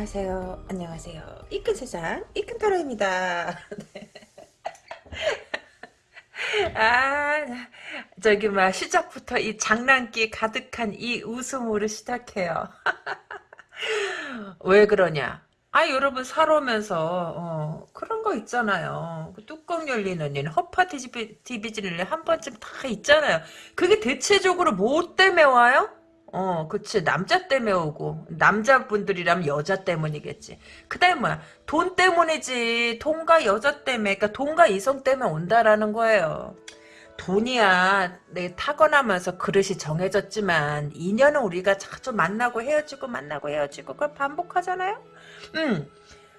안녕하세요. 안녕하세요. 이끈 세상 이끈 타로입니다. 네. 아 저기 막 시작부터 이 장난기 가득한 이 웃음으로 시작해요. 왜 그러냐? 아 여러분 살아오면서 어, 그런 거 있잖아요. 그 뚜껑 열리는 일, 허파 뒤집어지는 일 한 번쯤 다 있잖아요. 그게 대체적으로 뭐 때문에 와요? 어, 그치. 남자 때문에 오고. 남자분들이라면 여자 때문이겠지. 그 다음에 뭐야. 돈 때문이지. 돈과 여자 때문에. 그러니까 돈과 이성 때문에 온다라는 거예요. 돈이야. 내 타고나면서 그릇이 정해졌지만, 인연은 우리가 자주 만나고 헤어지고 만나고 헤어지고, 그걸 반복하잖아요? 음.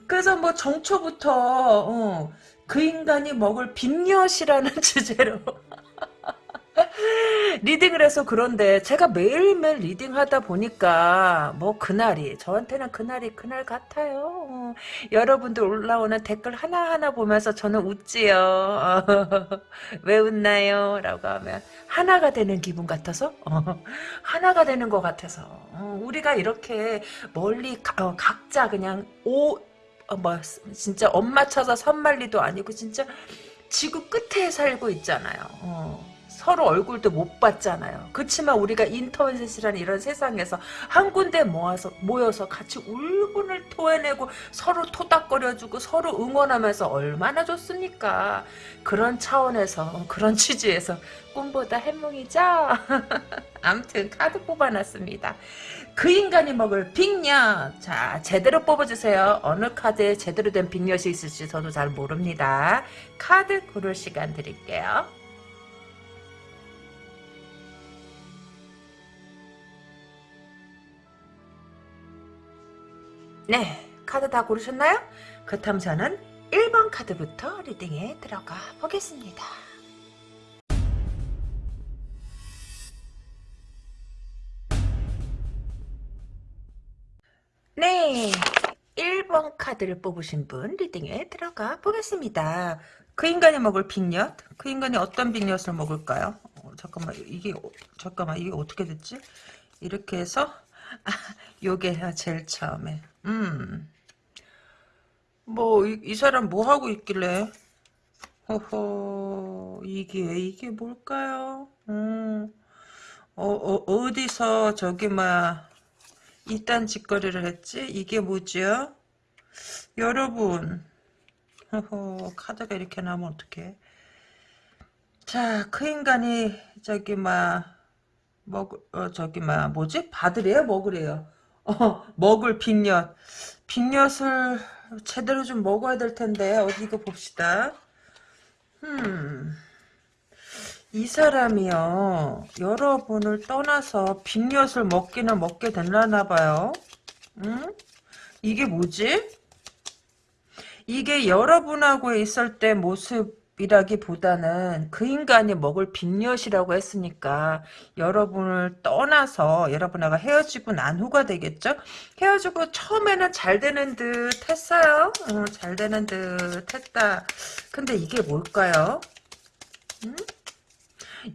그래서 뭐 정초부터, 어, 그 인간이 먹을 빈엿이라는 주제로. 리딩을 해서 그런데 제가 매일매일 리딩하다 보니까 뭐 그날이 저한테는 그날이 그날 같아요. 어, 여러분들 올라오는 댓글 하나하나 보면서 저는 웃지요. 왜 웃나요? 라고 하면 하나가 되는 기분 같아서 어, 하나가 되는 것 같아서 어, 우리가 이렇게 멀리 각자 그냥 오 어, 뭐 진짜 엄마 찾아 산말리도 아니고 진짜 지구 끝에 살고 있잖아요. 어. 서로 얼굴도 못 봤잖아요. 그렇지만 우리가 인터넷이라는 이런 세상에서 한 군데 모아서 모여서 같이 울분을 토해내고 서로 토닥거려주고 서로 응원하면서 얼마나 좋습니까? 그런 차원에서 그런 취지에서 꿈보다 해몽이죠. 아무튼 카드 뽑아놨습니다. 그 인간이 먹을 빅엿. 자, 제대로 뽑아주세요. 어느 카드에 제대로 된 빅엿이 있을지 저도 잘 모릅니다. 카드 고를 시간 드릴게요. 네, 카드 다 고르셨나요? 그렇다면 저는 1번 카드부터 리딩에 들어가 보겠습니다. 네, 1번 카드를 뽑으신 분 리딩에 들어가 보겠습니다. 그 인간이 먹을 빅엿? 그 인간이 어떤 빅엿을 먹을까요? 어, 잠깐만, 이게, 잠깐만, 이게 어떻게 됐지? 이렇게 해서, 아, 요게 제일 처음에. 음. 뭐, 이, 이 사람 뭐 하고 있길래? 허허, 이게, 이게 뭘까요? 음. 어, 어, 디서 저기, 막, 이딴 짓거리를 했지? 이게 뭐지요? 여러분. 허허, 카드가 이렇게 나오면 어떡해. 자, 그 인간이, 저기, 막, 먹, 어, 저기, 막, 뭐지? 받으래요? 먹으래요? 어, 먹을 빅엿. 빅엿을 제대로 좀 먹어야 될 텐데, 어디 이거 봅시다. 음. 이 사람이요, 여러분을 떠나서 빅엿을 먹기는 먹게 됐나 봐요. 음? 이게 뭐지? 이게 여러분하고 있을 때 모습, 이라기보다는 그 인간이 먹을 빅엿이라고 했으니까 여러분을 떠나서 여러분하고 헤어지고 난 후가 되겠죠? 헤어지고 처음에는 잘 되는 듯 했어요. 어, 잘 되는 듯 했다. 근데 이게 뭘까요? 음?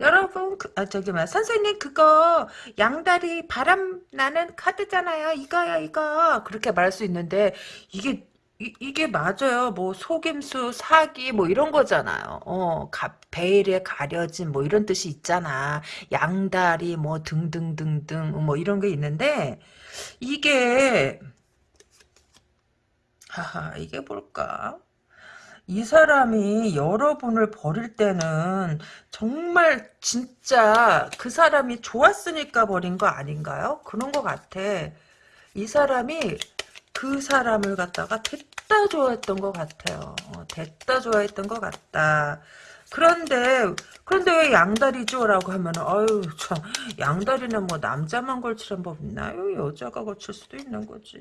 여러분 그, 아, 저기 뭐 선생님 그거 양다리 바람 나는 카드잖아요 이거야 이거 그렇게 말할 수 있는데 이게 이, 게 맞아요. 뭐 속임수, 사기 뭐 이런 거잖아요. 어, 가, 베일에 가려진 뭐 이런 뜻이 있잖아. 양다리 뭐 등등등등 뭐 이런 게 있는데 이게 하하 이게 뭘까? 이 사람이 여러분을 버릴 때는 정말 진짜 그 사람이 좋았으니까 버린 거 아닌가요? 그런 것 같아. 이 사람이 그 사람을 갖다가 됐다 좋아했던 것 같아요. 어, 됐다 좋아했던 것 같다. 그런데 그런데 왜 양다리죠? 라고 하면 아유 참 양다리는 뭐 남자만 걸치는 법 있나요? 여자가 걸칠 수도 있는 거지.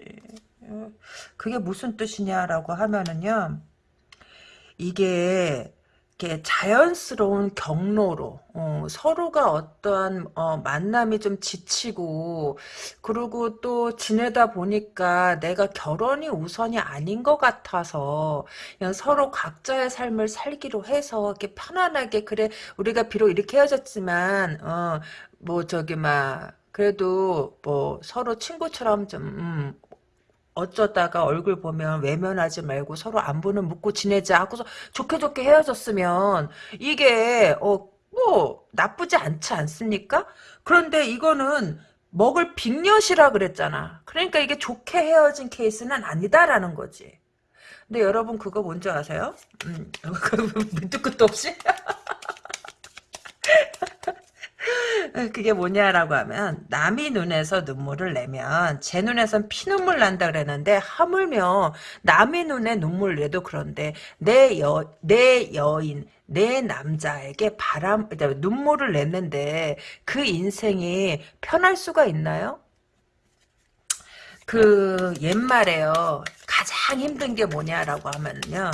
어, 그게 무슨 뜻이냐라고 하면은요. 이게 이렇게 자연스러운 경로로 어, 서로가 어떠한 어, 만남이 좀 지치고 그리고 또 지내다 보니까 내가 결혼이 우선이 아닌 것 같아서 그냥 서로 각자의 삶을 살기로 해서 이렇게 편안하게 그래 우리가 비록 이렇게 헤어졌지만 어, 뭐 저기 막 그래도 뭐 서로 친구처럼 좀 음, 어쩌다가 얼굴 보면 외면하지 말고 서로 안부는 묻고 지내자 하고서 좋게 좋게 헤어졌으면 이게 어 뭐 나쁘지 않지 않습니까? 그런데 이거는 먹을 빅엿이라 그랬잖아. 그러니까 이게 좋게 헤어진 케이스는 아니다라는 거지. 근데 여러분 그거 뭔지 아세요? 음, 밑도 끝도 없이? 그게 뭐냐라고 하면 남이 눈에서 눈물을 내면 제 눈에선 피눈물 난다 그랬는데 하물며 남의 눈에 눈물 내도 그런데 내 여 내 여인 내 남자에게 바람 눈물을 냈는데 그 인생이 편할 수가 있나요? 그 옛말에요 가장 힘든 게 뭐냐라고 하면요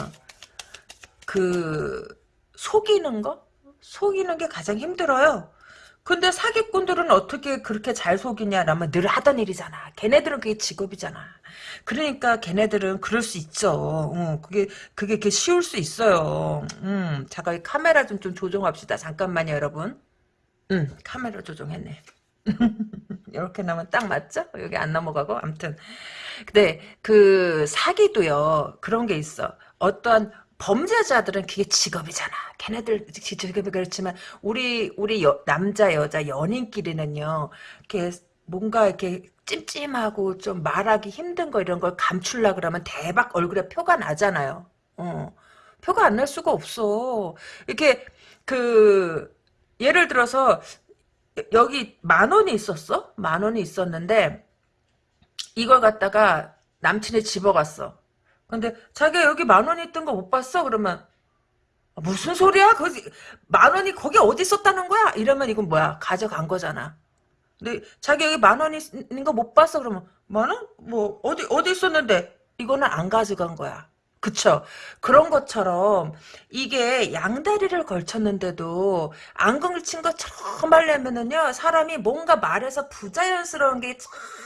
그 속이는 거 속이는 게 가장 힘들어요. 근데 사기꾼들은 어떻게 그렇게 잘 속이냐라면 늘 하던 일이잖아. 걔네들은 그게 직업이잖아. 그러니까 걔네들은 그럴 수 있죠. 어, 그게 그게 그 쉬울 수 있어요. 음, 잠깐 카메라 좀 좀 조정합시다. 잠깐만요, 여러분. 음, 카메라 조정했네. 이렇게 나면 딱 맞죠? 여기 안 넘어가고 아무튼 근데 그 사기도요 그런 게 있어. 어떠한 범죄자들은 그게 직업이잖아. 걔네들 직업이 그렇지만 우리 우리 여, 남자 여자 연인끼리는요. 이렇게 뭔가 이렇게 찜찜하고 좀 말하기 힘든 거 이런 걸 감출라 그러면 대박 얼굴에 표가 나잖아요. 어. 표가 안 날 수가 없어. 이렇게 그 예를 들어서 여기 만 원이 있었어? 만 원이 있었는데 이걸 갖다가 남친이 집어갔어. 근데 자기가 여기 만 원이 있던 거 못 봤어? 그러면 아, 무슨 소리야? 거기 만 원이 거기 어디 있었다는 거야? 이러면 이건 뭐야? 가져간 거잖아. 근데 자기 여기 만 원이 있는 거 못 봤어? 그러면 만 원? 뭐 어디 어디 있었는데? 이거는 안 가져간 거야. 그쵸. 그런 것처럼 이게 양다리를 걸쳤는데도 안경을 친 것처럼 하려면은요 사람이 뭔가 말해서 부자연스러운 게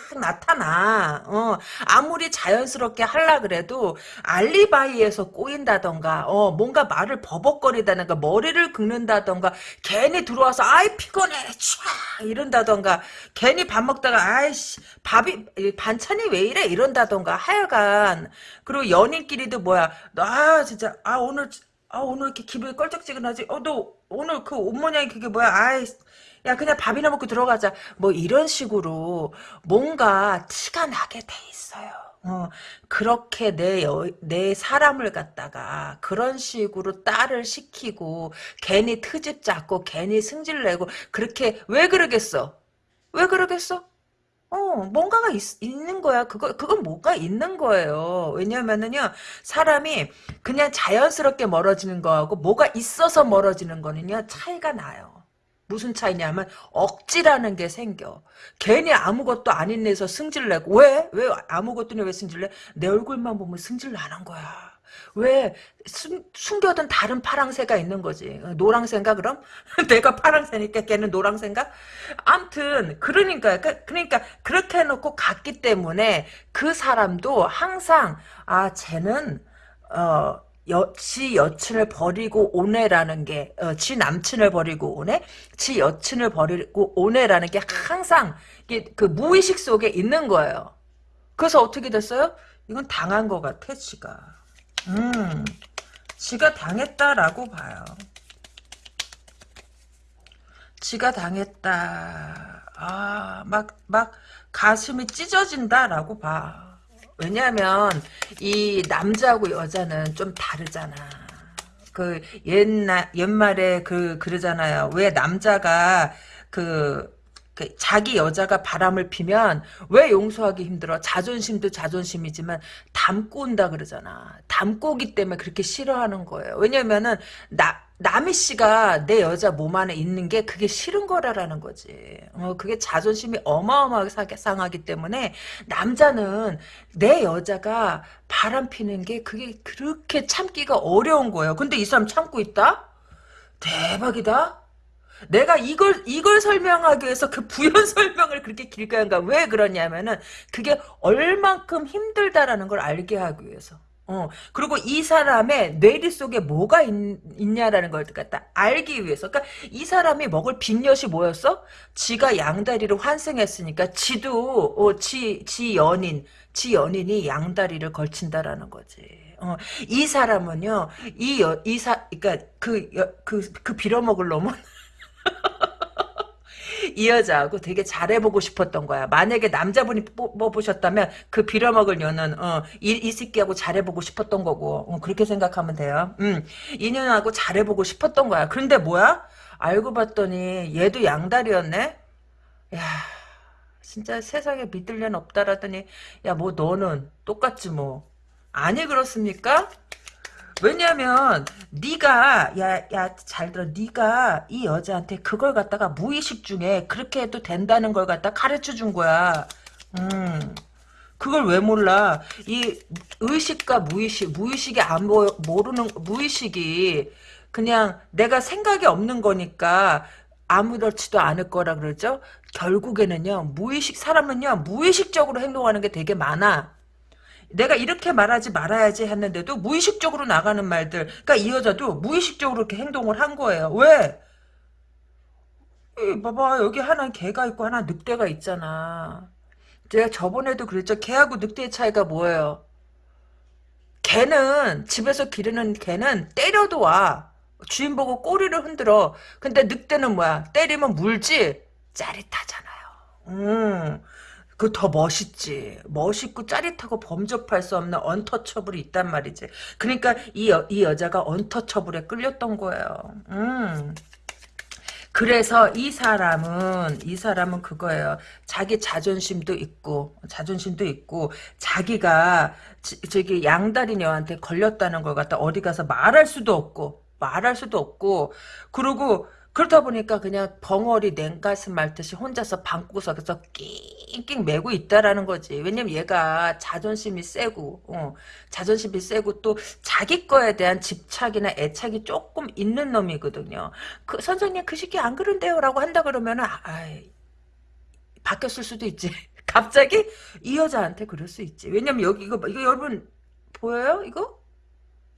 참 나타나. 어, 아무리 자연스럽게 하려 그래도 알리바이에서 꼬인다던가 어, 뭔가 말을 버벅거리다던가 머리를 긁는다던가 괜히 들어와서 아이 피곤해 촤 이런다던가 괜히 밥 먹다가 아이씨 밥이 반찬이 왜 이래 이런다던가 하여간. 그리고 연인끼리도 뭐야 아 진짜 아 오늘 아 오늘 이렇게 기분이 껄쩍지근하지? 어 너 오늘 그 옷 모양이 그게 뭐야? 아이 야 그냥 밥이나 먹고 들어가자 뭐 이런 식으로 뭔가 티가 나게 돼 있어요 어, 그렇게 내, 여, 내 사람을 갖다가 그런 식으로 딸을 시키고 괜히 트집 잡고 괜히 승질 내고 그렇게 왜 그러겠어? 왜 그러겠어? 어, 뭔가가 있, 있는 거야. 그거, 그건 뭔가 있는 거예요. 왜냐면은요, 사람이 그냥 자연스럽게 멀어지는 거하고 뭐가 있어서 멀어지는 거는요, 차이가 나요. 무슨 차이냐면 억지라는 게 생겨. 괜히 아무것도 아닌 데서 승질 내고 왜? 왜 아무것도 왜 승질 내? 내 얼굴만 보면 승질 나는 거야. 왜 숨, 숨겨둔 다른 파랑새가 있는 거지. 노랑새인가 그럼? 내가 파랑새니까 걔는 노랑새인가? 암튼 그러니까 그러니까 그렇게 해놓고 갔기 때문에 그 사람도 항상 아 쟤는 어 여, 지 여친을 버리고 오네라는 게, 어, 지 남친을 버리고 오네? 지 여친을 버리고 오네라는 게 항상, 그 무의식 속에 있는 거예요. 그래서 어떻게 됐어요? 이건 당한 것 같아, 지가. 음, 지가 당했다라고 봐요. 지가 당했다. 아, 막, 막, 가슴이 찢어진다라고 봐. 왜냐하면 이 남자하고 여자는 좀 다르잖아. 그 옛날 옛말에 그 그러잖아요. 왜 남자가 그, 그 자기 여자가 바람을 피면 왜 용서하기 힘들어? 자존심도 자존심이지만 담고 온다 그러잖아. 담고 오기 때문에 그렇게 싫어하는 거예요. 왜냐면은 나 남희 씨가 내 여자 몸 안에 있는 게 그게 싫은 거라라는 거지. 어, 그게 자존심이 어마어마하게 상하기 때문에 남자는 내 여자가 바람 피는 게 그게 그렇게 참기가 어려운 거예요. 근데 이 사람 참고 있다? 대박이다? 내가 이걸 이걸 설명하기 위해서 그 부연 설명을 그렇게 길게 한가 왜 그러냐면은 그게 얼만큼 힘들다라는 걸 알게 하기 위해서 어, 그리고 이 사람의 뇌리 속에 뭐가 있, 있냐라는 걸 갖다 알기 위해서. 그러니까 이 사람이 먹을 빈엿이 뭐였어? 지가 양다리를 환생했으니까 지도, 어, 지, 지 연인, 지 연인이 양다리를 걸친다라는 거지. 어, 이 사람은요, 이, 여, 이 사, 그니까 그, 여, 그, 그 빌어먹을 놈은 이 여자하고 되게 잘해보고 싶었던 거야. 만약에 남자분이 뽑으셨다면 그 빌어먹을 년은 어, 이, 이 새끼하고 잘해보고 싶었던 거고 어, 그렇게 생각하면 돼요. 음, 이 년하고 잘해보고 싶었던 거야. 그런데 뭐야? 알고 봤더니 얘도 양다리였네? 야 진짜 세상에 믿을 년 없다라더니 야 뭐 너는 똑같지 뭐. 아니 그렇습니까? 왜냐면 네가 야 야 잘 들어 네가 이 여자한테 그걸 갖다가 무의식 중에 그렇게 해도 된다는 걸 갖다 가르쳐 준 거야. 음. 그걸 왜 몰라? 이 의식과 무의식, 무의식이 안 보, 모르는 무의식이 그냥 내가 생각이 없는 거니까 아무렇지도 않을 거라 그러죠. 결국에는요 무의식 사람은요 무의식적으로 행동하는 게 되게 많아. 내가 이렇게 말하지 말아야지 했는데도 무의식적으로 나가는 말들. 그러니까 이 여자도 무의식적으로 이렇게 행동을 한 거예요. 왜? 이 봐봐 여기 하나 개가 있고 하나 늑대가 있잖아. 제가 저번에도 그랬죠. 개하고 늑대의 차이가 뭐예요? 개는 집에서 기르는 개는 때려도 와. 주인 보고 꼬리를 흔들어. 근데 늑대는 뭐야? 때리면 물지? 짜릿하잖아요. 음. 그 더 멋있지. 멋있고 짜릿하고 범접할 수 없는 언터처블이 있단 말이지. 그러니까 이, 여, 이 여자가 언터처블에 끌렸던 거예요. 음. 그래서 이 사람은 이 사람은 그거예요. 자기 자존심도 있고 자존심도 있고 자기가 지, 저기 양다리녀한테 걸렸다는 걸 갖다 어디 가서 말할 수도 없고 말할 수도 없고 그리고 그러다 보니까 그냥 벙어리 냉가슴 말듯이 혼자서 방구석에서 낑낑 매고 있다라는 거지. 왜냐면 얘가 자존심이 세고, 어, 자존심이 세고 또 자기 거에 대한 집착이나 애착이 조금 있는 놈이거든요. 그 선생님 그 시기 안 그런데요? 라고 한다 그러면은, 아이, 바뀌었을 수도 있지. 갑자기 이 여자한테 그럴 수 있지. 왜냐면 여기 이거, 이거 여러분 보여요? 이거?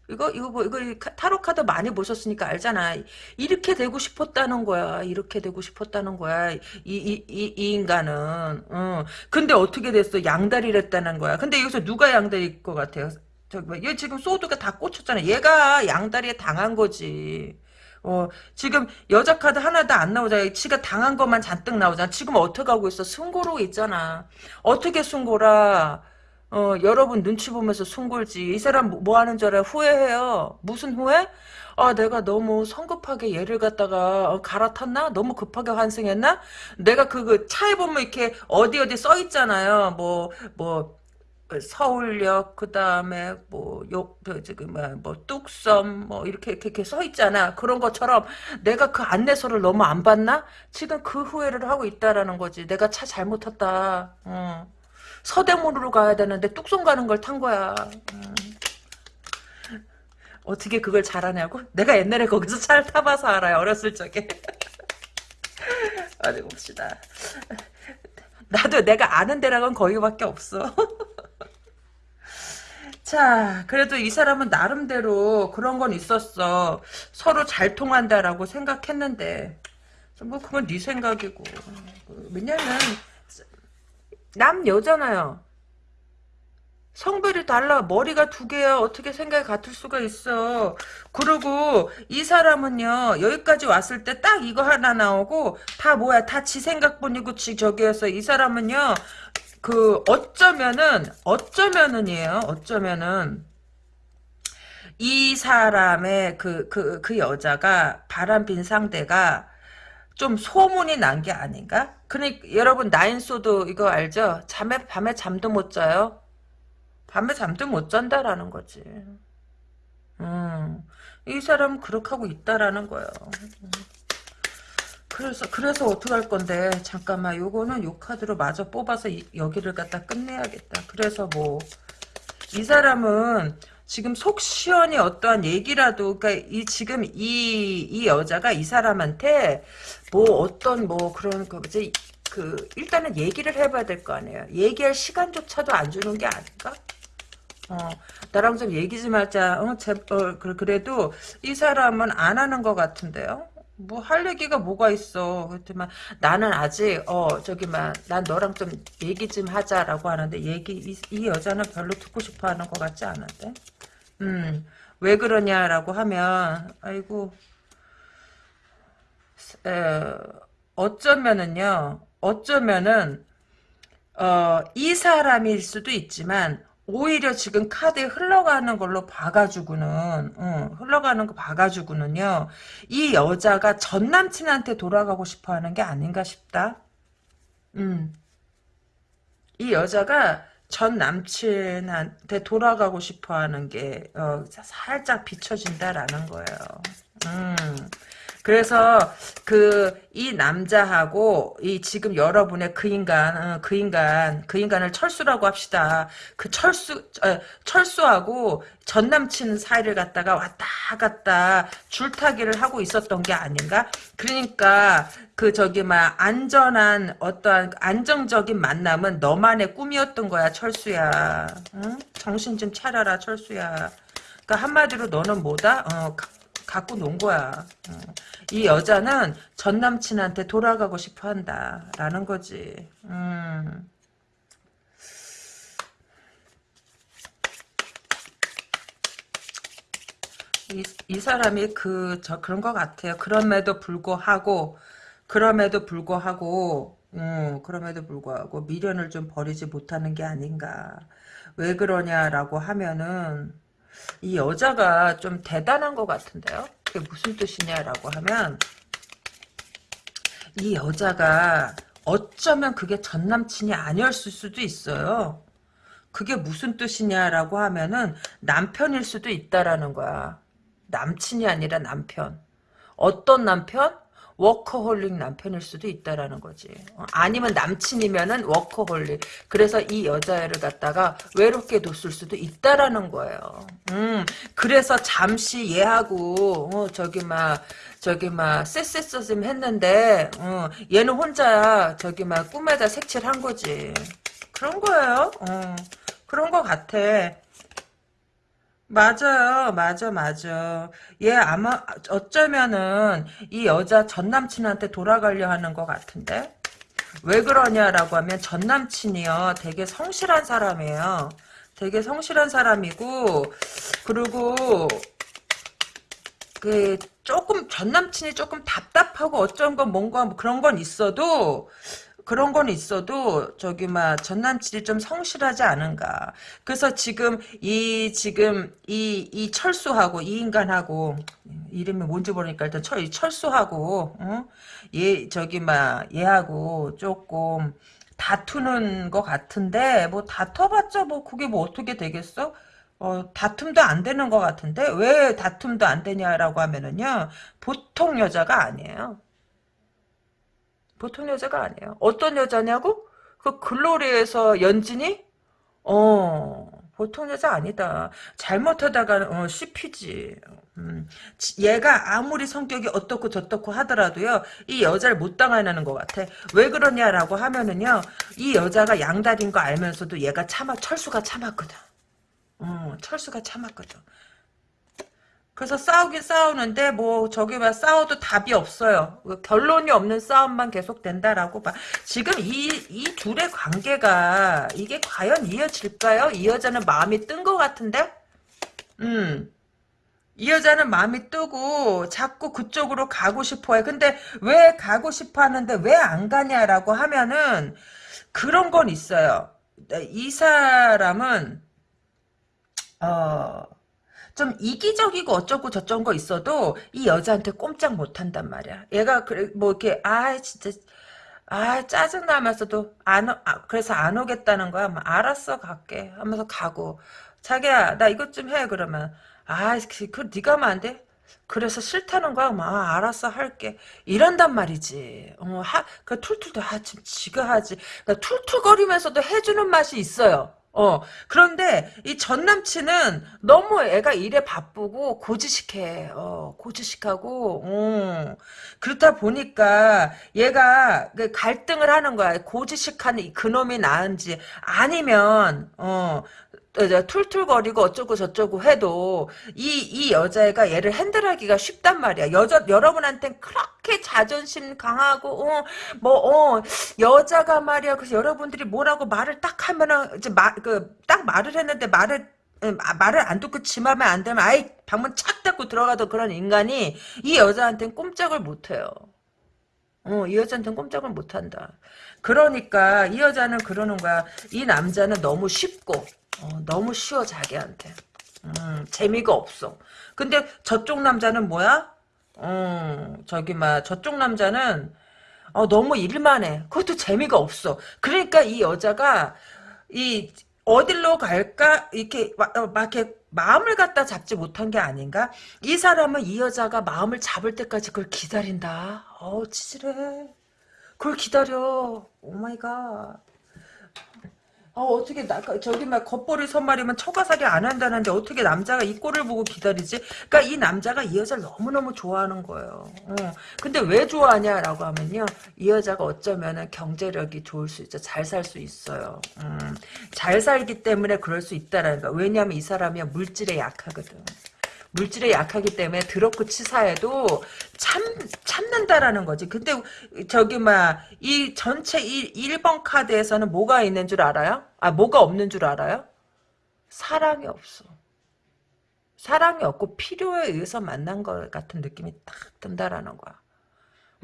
이거 이거 뭐 이거 타로 카드 많이 보셨으니까 알잖아. 이렇게 되고 싶었다는 거야. 이렇게 되고 싶었다는 거야. 이 이 이 이 인간은. 어. 근데 어떻게 됐어? 양다리를 했다는 거야. 근데 여기서 누가 양다리일 것 같아요? 저기 뭐, 얘 지금 소드가 다 꽂혔잖아. 얘가 양다리에 당한 거지. 어, 지금 여자 카드 하나도 안 나오잖아. 지가 당한 것만 잔뜩 나오잖아. 지금 어떻게 하고 있어? 승고로 있잖아. 어떻게 승고라? 어, 여러분 눈치 보면서 숨골지. 이 사람 뭐, 뭐 하는 줄 알아요? 후회해요. 무슨 후회? 아, 내가 너무 성급하게 얘를 갖다가 어, 갈아탔나? 너무 급하게 환승했나? 내가 그, 그 차에 보면 이렇게 어디 어디 써 있잖아요. 뭐, 뭐, 그 서울역, 그 다음에 뭐, 저기, 뭐, 뭐, 뚝섬, 뭐, 이렇게, 이렇게, 이렇게 써 있잖아. 그런 것처럼 내가 그 안내서를 너무 안 봤나? 지금 그 후회를 하고 있다라는 거지. 내가 차 잘못 탔다. 어. 서대문으로 가야 되는데 뚝섬 가는 걸 탄 거야. 음. 어떻게 그걸 잘하냐고? 내가 옛날에 거기서 차를 타봐서 알아요. 어렸을 적에. 어디 봅시다. 나도 내가 아는 데랑은 거기밖에 없어. 자, 그래도 이 사람은 나름대로 그런 건 있었어. 서로 잘 통한다라고 생각했는데. 뭐 그건 네 생각이고. 왜냐면 남 여잖아요. 성별이 달라. 머리가 두 개야. 어떻게 생각이 같을 수가 있어. 그리고 이 사람은요. 여기까지 왔을 때 딱 이거 하나 나오고 다 뭐야. 다 지 생각뿐이고 지 저기였어. 이 사람은요. 그 어쩌면은 어쩌면은이에요. 어쩌면은 이 사람의 그 그, 그 여자가 바람핀 상대가 좀 소문이 난 게 아닌가? 그러니까 여러분 나인소도 이거 알죠? 잠에 밤에 잠도 못 자요. 밤에 잠도 못 잔다라는 거지. 음, 이 사람 그렇게 하고 있다라는 거예요. 그래서 그래서 어떻게 할 건데 잠깐만 요거는 요 카드로 마저 뽑아서 이, 여기를 갖다 끝내야겠다. 그래서 뭐 이 사람은 지금 속 시원히 어떠한 얘기라도 그러니까 이 지금 이 이 여자가 이 사람한테 뭐 어떤 뭐 그런 거지 그 일단은 얘기를 해봐야 될 거 아니에요. 얘기할 시간조차도 안 주는 게 아닌가? 어, 나랑 좀 얘기 좀 하자. 어, 제, 어, 그- 그래도 이 사람은 안 하는 것 같은데요? 뭐 할 얘기가 뭐가 있어. 그렇지만 나는 아직 어 저기만 난 너랑 좀 얘기 좀 하자라고 하는데 얘기 이, 이 여자는 별로 듣고 싶어 하는 것 같지 않은데. 음. 왜 그러냐라고 하면 아이고 에, 어쩌면은요. 어쩌면은 어, 이 사람일 수도 있지만 오히려 지금 카드에 흘러가는 걸로 봐가지고는 응, 흘러가는 거 봐가지고는요 이 여자가 전 남친한테 돌아가고 싶어하는 게 아닌가 싶다. 음, 이 여자가 전 남친한테 돌아가고 싶어하는 게 어, 살짝 비춰진다라는 거예요. 음. 그래서 그 이 남자하고 이 지금 여러분의 그 인간 어, 그 인간 그 인간을 철수라고 합시다. 그 철수 어, 철수하고 전 남친 사이를 갖다가 왔다 갔다 줄타기를 하고 있었던 게 아닌가? 그러니까 그 저기 막 안전한 어떠한 안정적인 만남은 너만의 꿈이었던 거야 철수야. 응? 정신 좀 차려라 철수야. 그러니까 한마디로 너는 뭐다? 어, 갖고 논 거야. 어. 이 여자는 전 남친한테 돌아가고 싶어 한다라는 거지. 음. 이, 이 사람이 그, 저, 그런 것 같아요. 그럼에도 불구하고, 그럼에도 불구하고, 음, 그럼에도 불구하고, 미련을 좀 버리지 못하는 게 아닌가. 왜 그러냐라고 하면은, 이 여자가 좀 대단한 것 같은데요? 그게 무슨 뜻이냐라고 하면 이 여자가 어쩌면 그게 전 남친이 아니었을 수도 있어요. 그게 무슨 뜻이냐라고 하면은 남편일 수도 있다라는 거야. 남친이 아니라 남편. 어떤 남편? 워커홀릭 남편일 수도 있다라는 거지. 어, 아니면 남친이면은 워커홀릭. 그래서 이 여자애를 갖다가 외롭게 뒀을 수도 있다라는 거예요. 음, 그래서 잠시 얘하고 어, 저기 막 저기 막 쎄쎄쎄 했는데 어, 얘는 혼자 저기 막 꿈에다 색칠한 거지. 그런 거예요. 어, 그런 거 같아. 맞아요. 맞아, 맞아. 얘 아마, 어쩌면은, 이 여자 전 남친한테 돌아가려 하는 것 같은데? 왜 그러냐라고 하면, 전 남친이요. 되게 성실한 사람이에요. 되게 성실한 사람이고, 그리고, 그, 조금, 전 남친이 조금 답답하고 어쩐 건 뭔가 뭐 그런 건 있어도, 그런 건 있어도 저기 막 전남친이 좀 성실하지 않은가. 그래서 지금 이 지금 이 이 철수하고 이 인간하고 이름이 뭔지 모르니까 일단 철 철수하고 어? 얘 저기 막 얘하고 조금 다투는 것 같은데 뭐 다퉈봤자 뭐 그게 뭐 어떻게 되겠어? 어, 다툼도 안 되는 것 같은데 왜 다툼도 안 되냐라고 하면은요 보통 여자가 아니에요. 보통 여자가 아니에요. 어떤 여자냐고? 그 글로리에서 연진이? 어, 보통 여자 아니다. 잘못하다가 어, 씹히지. 음, 얘가 아무리 성격이 어떻고 저떻고 하더라도요, 이 여자를 못 당하는 것 같아. 왜 그러냐라고 하면은요, 이 여자가 양다리인 거 알면서도 얘가 참아, 철수가 참았거든. 어, 철수가 참았거든. 그래서 싸우긴 싸우는데 뭐 저기 막 싸워도 답이 없어요. 결론이 없는 싸움만 계속 된다라고 봐. 지금 이 이 둘의 관계가 이게 과연 이어질까요? 이 여자는 마음이 뜬 것 같은데? 음. 이 여자는 마음이 뜨고 자꾸 그쪽으로 가고 싶어해. 근데 왜 가고 싶어 하는데 왜 안 가냐라고 하면은 그런 건 있어요. 이 사람은 어 좀 이기적이고 어쩌고 저쩌고 거 있어도 이 여자한테 꼼짝 못 한단 말이야. 얘가 그래 뭐 이렇게 아 진짜 아 짜증 나면서도 안 아, 그래서 안 오겠다는 거야. 뭐, 알았어 갈게 하면서 가고 자기야 나 이것 좀 해 그러면 아 그, 그 네가 하면 안 돼? 그래서 싫다는 거야. 막 아, 알았어 할게. 이런단 말이지. 어, 하, 그 툴툴도 아, 좀 지가 하지. 그러니까 툴툴거리면서도 해주는 맛이 있어요. 어, 그런데 이 전 남친은 너무 애가 일에 바쁘고 고지식해. 어, 고지식하고, 어. 그렇다 보니까 얘가 그 갈등을 하는 거야. 고지식한 그놈이 나은지 아니면, 어, 어, 툴툴거리고 어쩌고 저쩌고 해도 이, 이 여자애가 얘를 핸들하기가 쉽단 말이야. 여자, 여러분한텐 그렇게 자존심 강하고, 어, 뭐, 어, 여자가 말이야. 그래서 여러분들이 뭐라고 말을 딱 하면은, 이제 말, 그, 딱 말을 했는데 말을, 음, 아, 말을 안 듣고 지 맘에 안 되면 아이 방문 착 닫고 들어가던 그런 인간이 이 여자한테는 꼼짝을 못해요. 어, 이 여자한테는 꼼짝을 못한다. 그러니까 이 여자는 그러는 거야. 이 남자는 너무 쉽고 어, 너무 쉬워 자기한테. 음, 재미가 없어. 근데 저쪽 남자는 뭐야? 음, 저기 막 저쪽 남자는 어, 너무 일만 해. 그것도 재미가 없어. 그러니까 이 여자가 이 어딜로 갈까 이렇게 막, 어, 막 이렇게 마음을 갖다 잡지 못한 게 아닌가? 이 사람은 이 여자가 마음을 잡을 때까지 그걸 기다린다. 어우 찌질해. 그걸 기다려. Oh my god. 어, 어떻게, 나, 저기, 막, 겉벌이 선말이면 처가살이 안 한다는데, 어떻게 남자가 이 꼴을 보고 기다리지? 그니까 이 남자가 이 여자를 너무너무 좋아하는 거예요. 어. 근데 왜 좋아하냐라고 하면요. 이 여자가 어쩌면은 경제력이 좋을 수 있죠. 잘 살 수 있어요. 음. 잘 살기 때문에 그럴 수 있다라는 거. 왜냐면 이 사람이 물질에 약하거든. 물질에 약하기 때문에 드럽고 치사해도 참 참는다라는 거지. 근데 저기 막 이 전체 1, 1번 카드에서는 뭐가 있는 줄 알아요? 아 뭐가 없는 줄 알아요? 사랑이 없어. 사랑이 없고 필요에 의해서 만난 것 같은 느낌이 딱 든다라는 거야.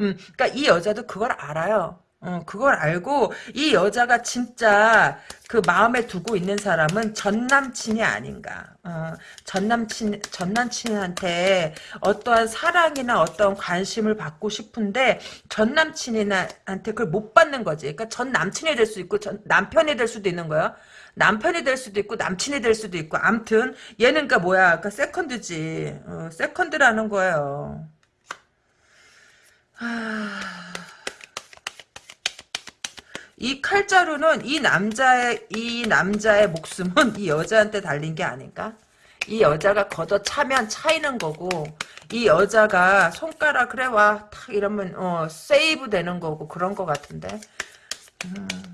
음, 그러니까 이 여자도 그걸 알아요. 어, 그걸 알고 이 여자가 진짜 그 마음에 두고 있는 사람은 전 남친이 아닌가. 어, 전 남친 전 남친한테 어떠한 사랑이나 어떤 관심을 받고 싶은데 전 남친한테 그걸 못 받는 거지. 그러니까 전 남친이 될 수 있고 전 남편이 될 수도 있는 거야. 남편이 될 수도 있고 남친이 될 수도 있고 암튼 얘는 그니까 뭐야? 그러니까 세컨드지. 어, 세컨드라는 거예요. 하... 이 칼자루는 이 남자의 이 남자의 목숨은 이 여자한테 달린 게 아닌가? 이 여자가 걷어 차면 차이는 거고 이 여자가 손가락 그래 와탁 이러면 어 세이브 되는 거고 그런 거 같은데 음.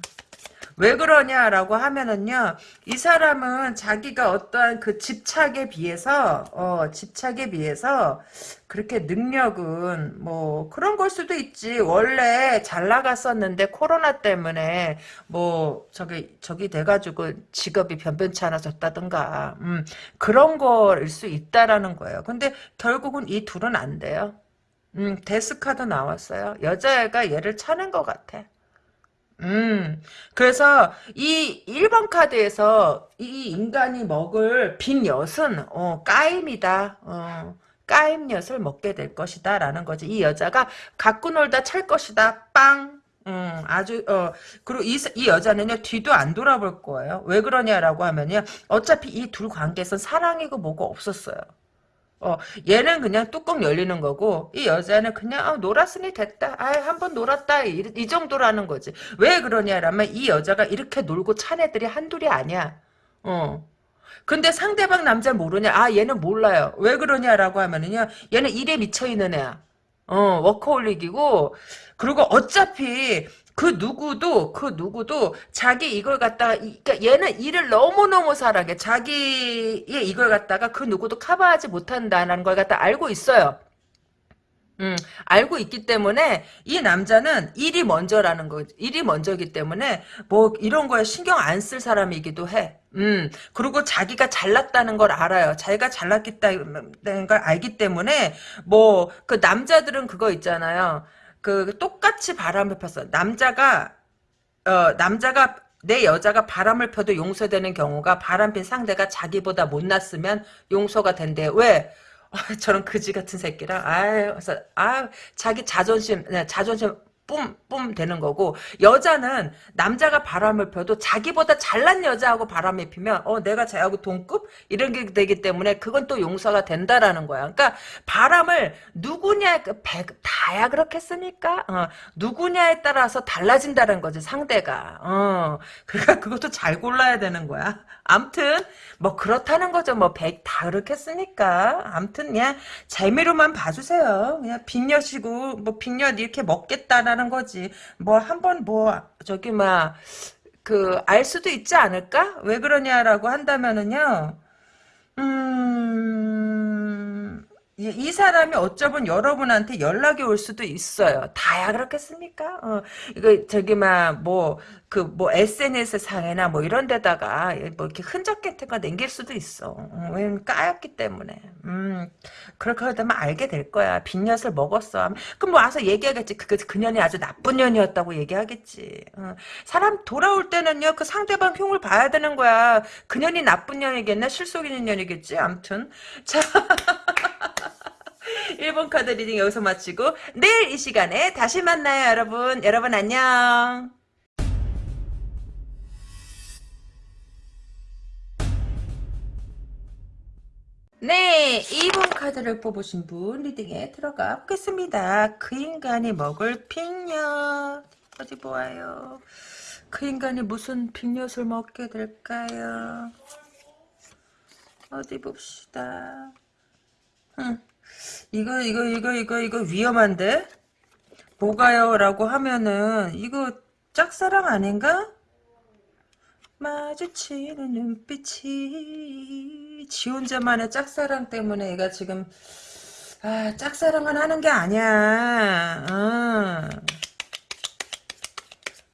왜 그러냐라고 하면은요, 이 사람은 자기가 어떠한 그 집착에 비해서, 어, 집착에 비해서, 그렇게 능력은, 뭐, 그런 걸 수도 있지. 원래 잘 나갔었는데, 코로나 때문에, 뭐, 저기, 저기 돼가지고 직업이 변변치 않아졌다든가, 음, 그런 거일 수 있다라는 거예요. 근데 결국은 이 둘은 안 돼요. 음, 데스카도 나왔어요. 여자애가 얘를 차는 것 같아. 음, 그래서 이 1번 카드에서 이 인간이 먹을 빈 엿은, 어, 까임이다. 어, 까임 엿을 먹게 될 것이다. 라는 거지. 이 여자가 갖고 놀다 찰 것이다. 빵. 음, 아주, 어, 그리고 이, 이 여자는요, 뒤도 안 돌아볼 거예요. 왜 그러냐라고 하면요, 어차피 이 둘 관계에선 사랑이고 뭐가 없었어요. 어, 얘는 그냥 뚜껑 열리는 거고, 이 여자는 그냥, 아, 놀았으니 됐다. 아, 한번 놀았다. 이, 이, 정도라는 거지. 왜 그러냐라면, 이 여자가 이렇게 놀고 찬 애들이 한둘이 아니야. 어. 근데 상대방 남자 모르냐? 아, 얘는 몰라요. 왜 그러냐라고 하면은요, 얘는 일에 미쳐 있는 애야. 어, 워커홀릭이고, 그리고 어차피 그 누구도 그 누구도 자기 이걸 갖다가 그러니까 얘는 일을 너무너무 잘하게 자기의 이걸 갖다가 그 누구도 커버하지 못한다는 걸 갖다 알고 있어요. 음, 알고 있기 때문에 이 남자는 일이 먼저라는 거, 일이 먼저기 때문에 뭐 이런 거에 신경 안 쓸 사람이기도 해. 음, 그리고 자기가 잘났다는 걸 알아요. 자기가 잘났다는 걸 알기 때문에 뭐 그 남자들은 그거 있잖아요. 그 똑같이 바람을 폈어. 남자가 어 남자가 내 여자가 바람을 펴도 용서되는 경우가 바람핀 상대가 자기보다 못났으면 용서가 된대. 왜? 아, 저런 그지 같은 새끼랑 아유, 아 자기 자존심, 네, 자존심 뿜뿜 되는 거고 여자는 남자가 바람을 펴도 자기보다 잘난 여자하고 바람을 피면 어 내가 쟤하고 동급 이런 게 되기 때문에 그건 또 용서가 된다라는 거야. 그러니까 바람을 누구냐 그 다야 그렇겠습니까? 어, 누구냐에 따라서 달라진다는 거지 상대가. 어, 그러니까 그것도 잘 골라야 되는 거야. 암튼 뭐 그렇다는 거죠. 뭐백다 그렇겠습니까? 암튼 그냥 재미로만 봐주세요. 그냥 빅엿이고 뭐 빅엿 이렇게 먹겠다라는 거지. 뭐 한번 뭐 저기 막 그 알 수도 있지 않을까? 왜 그러냐라고 한다면은요. 음, 이, 이 사람이 어쩌면 여러분한테 연락이 올 수도 있어요. 다야 그렇겠습니까? 어, 이거 저기 막 뭐 그 뭐 SNS 상이나 뭐 이런 데다가 뭐 이렇게 흔적 같은 거 남길 수도 있어. 어, 왜냐면 까였기 때문에. 음, 그렇게 되면 알게 될 거야. 빈엿을 먹었어. 그럼 뭐 와서 얘기하겠지. 그, 그 년이 아주 나쁜 년이었다고 얘기하겠지. 어, 사람 돌아올 때는요, 그 상대방 흉을 봐야 되는 거야. 그 년이 나쁜 년이겠나? 실속 있는 년이겠지? 암튼. 자. 1번 카드 reading 여기서 마치고 내일 이 시간에 다시 만나요 여러분 여러분 안녕 네 2번 카드를 뽑으신 분 reading에 들어가 보겠습니다 그 인간이 먹을 빅엿 어디 보아요 그 인간이 무슨 빅엿을 먹게 될까요 어디 봅시다 응. 이거 이거 이거 이거 이거 위험한데? 뭐가요? 라고 하면은 이거 짝사랑 아닌가? 마주치는 눈빛이 지 혼자만의 짝사랑 때문에 얘가 지금 아 짝사랑은 하는 게 아니야. 어.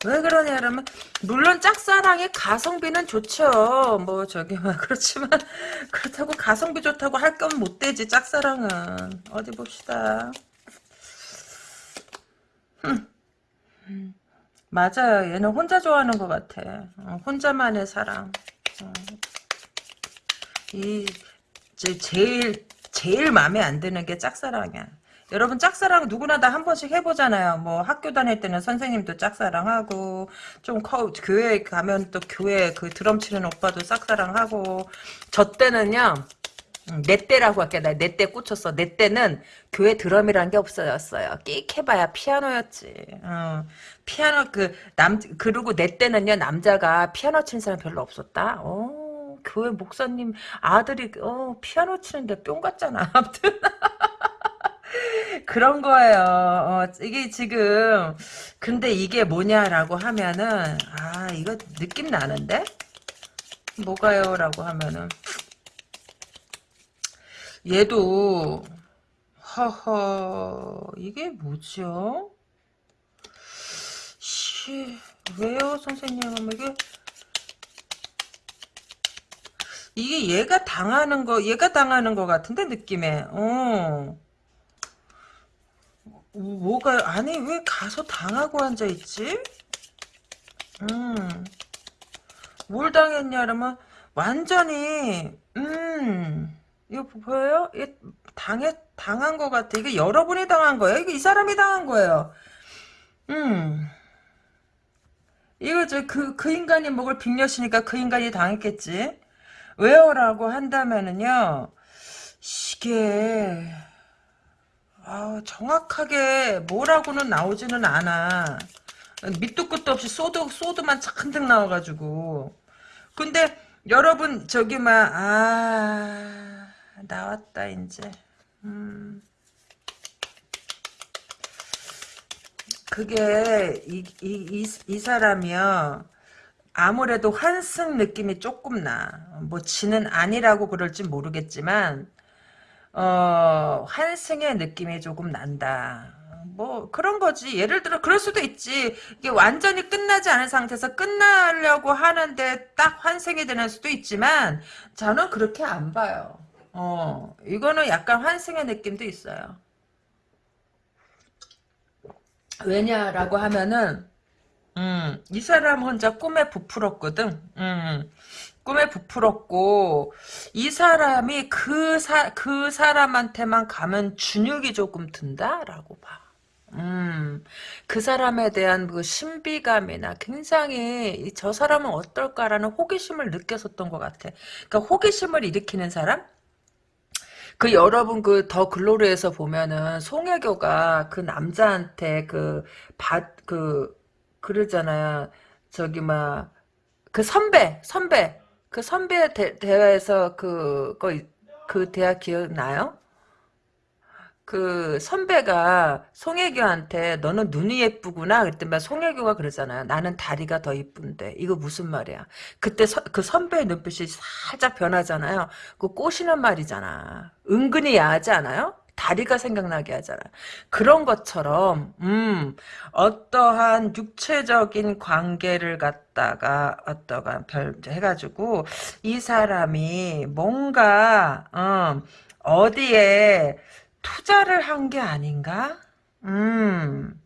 왜 그러냐 그러면 물론 짝사랑의 가성비는 좋죠. 뭐 저기 막 그렇지만 그렇다고 가성비 좋다고 할 건 못 되지 짝사랑은. 어디 봅시다. 흠. 맞아요 얘는 혼자 좋아하는 것 같아 어, 혼자만의 사랑 어. 이 제, 제일 제일 마음에 안 드는 게 짝사랑이야 여러분 짝사랑 누구나 다 한 번씩 해보잖아요. 뭐 학교 다닐 때는 선생님도 짝사랑하고 좀 커, 교회 가면 또 교회 그 드럼 치는 오빠도 짝사랑하고 저 때는요. 음, 내 때라고 할게. 나내 때 꽂혔어. 내 때는 교회 드럼이란 게 없어졌어요. 끽 해봐야 피아노였지. 어, 피아노 그 남 그리고 내 때는요 남자가 피아노 치는 사람 별로 없었다. 어, 교회 목사님 아들이 어 피아노 치는데 뿅 같잖아. 아무튼. 그런 거예요. 어, 이게 지금 근데 이게 뭐냐라고 하면은 아 이거 느낌 나는데 뭐가요? 라고 하면은 얘도 허허 이게 뭐죠? 시 왜요 선생님 이게 이게 얘가 당하는 거 얘가 당하는 거 같은데 느낌에 어 뭐가 아니 왜 가서 당하고 앉아 있지? 음. 뭘 당했냐면 완전히 음. 이거 보여요? 이 당해 당한 것 같아. 이게 여러분이 당한 거예요. 이게 이 사람이 당한 거예요. 음. 이거 저그그 인간이 먹을 빅엿이니까 그 인간이 당했겠지. 왜요라고 한다면은요. 이게 아, 정확하게 뭐라고는 나오지는 않아. 밑도 끝도 없이 소드, 소드만 잔뜩 나와가지고. 근데, 여러분, 저기, 막, 아, 나왔다, 이제. 음. 그게, 이, 이, 이, 이 사람이요. 아무래도 환승 느낌이 조금 나. 뭐, 지는 아니라고 그럴지 모르겠지만, 어, 환승의 느낌이 조금 난다. 뭐 그런 거지. 예를 들어 그럴 수도 있지. 이게 완전히 끝나지 않은 상태에서 끝나려고 하는데 딱 환생이 되는 수도 있지만 저는 그렇게 안 봐요. 어, 이거는 약간 환승의 느낌도 있어요. 왜냐라고 하면은 음, 이 사람 혼자 꿈에 부풀었거든. 음, 꿈에 부풀었고 이 사람이 그, 사, 그 사람한테만 가면 준육이 조금 든다라고 봐. 음, 그 사람에 대한 그 신비감이나 굉장히 저 사람은 어떨까라는 호기심을 느꼈었던 것 같아. 그러니까 호기심을 일으키는 사람? 그 여러분 그 더 글로리에서 보면은 송혜교가 그 남자한테 그받그 그러잖아요. 저기 막 그 선배 선배 그 선배 대, 대회에서 그거 그 대화 기억나요? 그 선배가 송혜교한테 너는 눈이 예쁘구나 그랬더니 송혜교가 그러잖아요. 나는 다리가 더 이쁜데 이거 무슨 말이야? 그때 서, 그 선배의 눈빛이 살짝 변하잖아요. 그 꼬시는 말이잖아. 은근히 야하지 않아요? 다리가 생각나게 하잖아. 그런 것처럼 음 어떠한 육체적인 관계를 갖다가 어떠한 별 해가지고 이 사람이 뭔가 음, 어디에 투자를 한 게 아닌가? 음,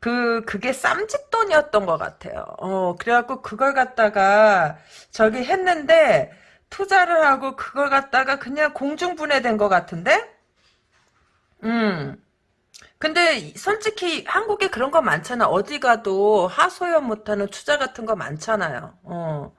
그, 그게 쌈짓돈이었던 것 같아요. 어, 그래갖고 그걸 갖다가 저기 했는데, 투자를 하고 그걸 갖다가 그냥 공중분해된 것 같은데? 음. 근데 솔직히 한국에 그런 거 많잖아. 어디 가도 하소연 못하는 투자 같은 거 많잖아요. 어.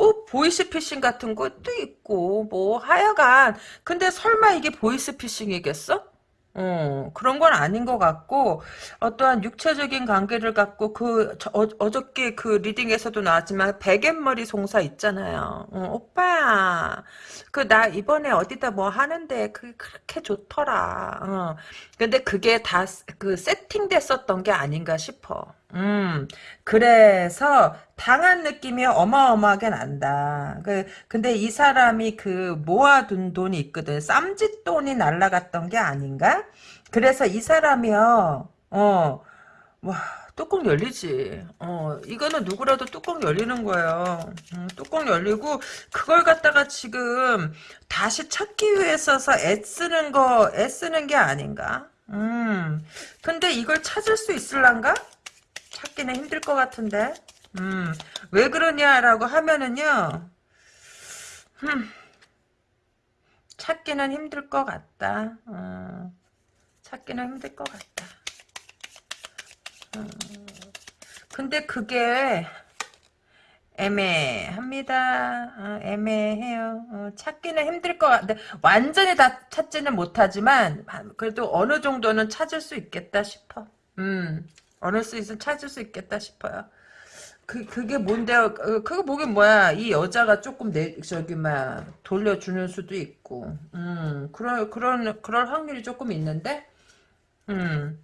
뭐 보이스피싱 같은 것도 있고 뭐 하여간 근데 설마 이게 보이스피싱이겠어? 어, 그런 건 아닌 것 같고, 어떠한 육체적인 관계를 갖고, 그, 저, 어, 저께그 리딩에서도 나왔지만, 베갯머리 송사 있잖아요. 어, 오빠야, 그, 나 이번에 어디다 뭐 하는데, 그게 그렇게 좋더라. 어, 근데 그게 다, 그, 세팅됐었던 게 아닌가 싶어. 음, 그래서 당한 느낌이 어마어마하게 난다. 그, 근데 이 사람이 그 모아둔 돈이 있거든. 쌈짓돈이 날라갔던 게 아닌가? 그래서 이 사람이요, 어, 와, 뚜껑 열리지. 어, 이거는 누구라도 뚜껑 열리는 거예요. 음, 뚜껑 열리고, 그걸 갖다가 지금 다시 찾기 위해서서 애쓰는 거, 애쓰는 게 아닌가? 음, 근데 이걸 찾을 수 있을란가? 찾기는 힘들 것 같은데. 음, 왜 그러냐라고 하면은요, 음, 찾기는 힘들 것 같다. 어, 찾기는 힘들 것 같다. 어, 근데 그게 애매합니다. 어, 애매해요. 어, 찾기는 힘들 것 같은데 완전히 다 찾지는 못하지만 그래도 어느 정도는 찾을 수 있겠다 싶어. 음. 어느 수 있으면 찾을 수 있겠다 싶어요. 그, 그게 뭔데요? 그, 그거 보긴 뭐야. 이 여자가 조금 내, 저기, 막, 돌려주는 수도 있고. 음, 그런, 그런, 그럴 확률이 조금 있는데, 음.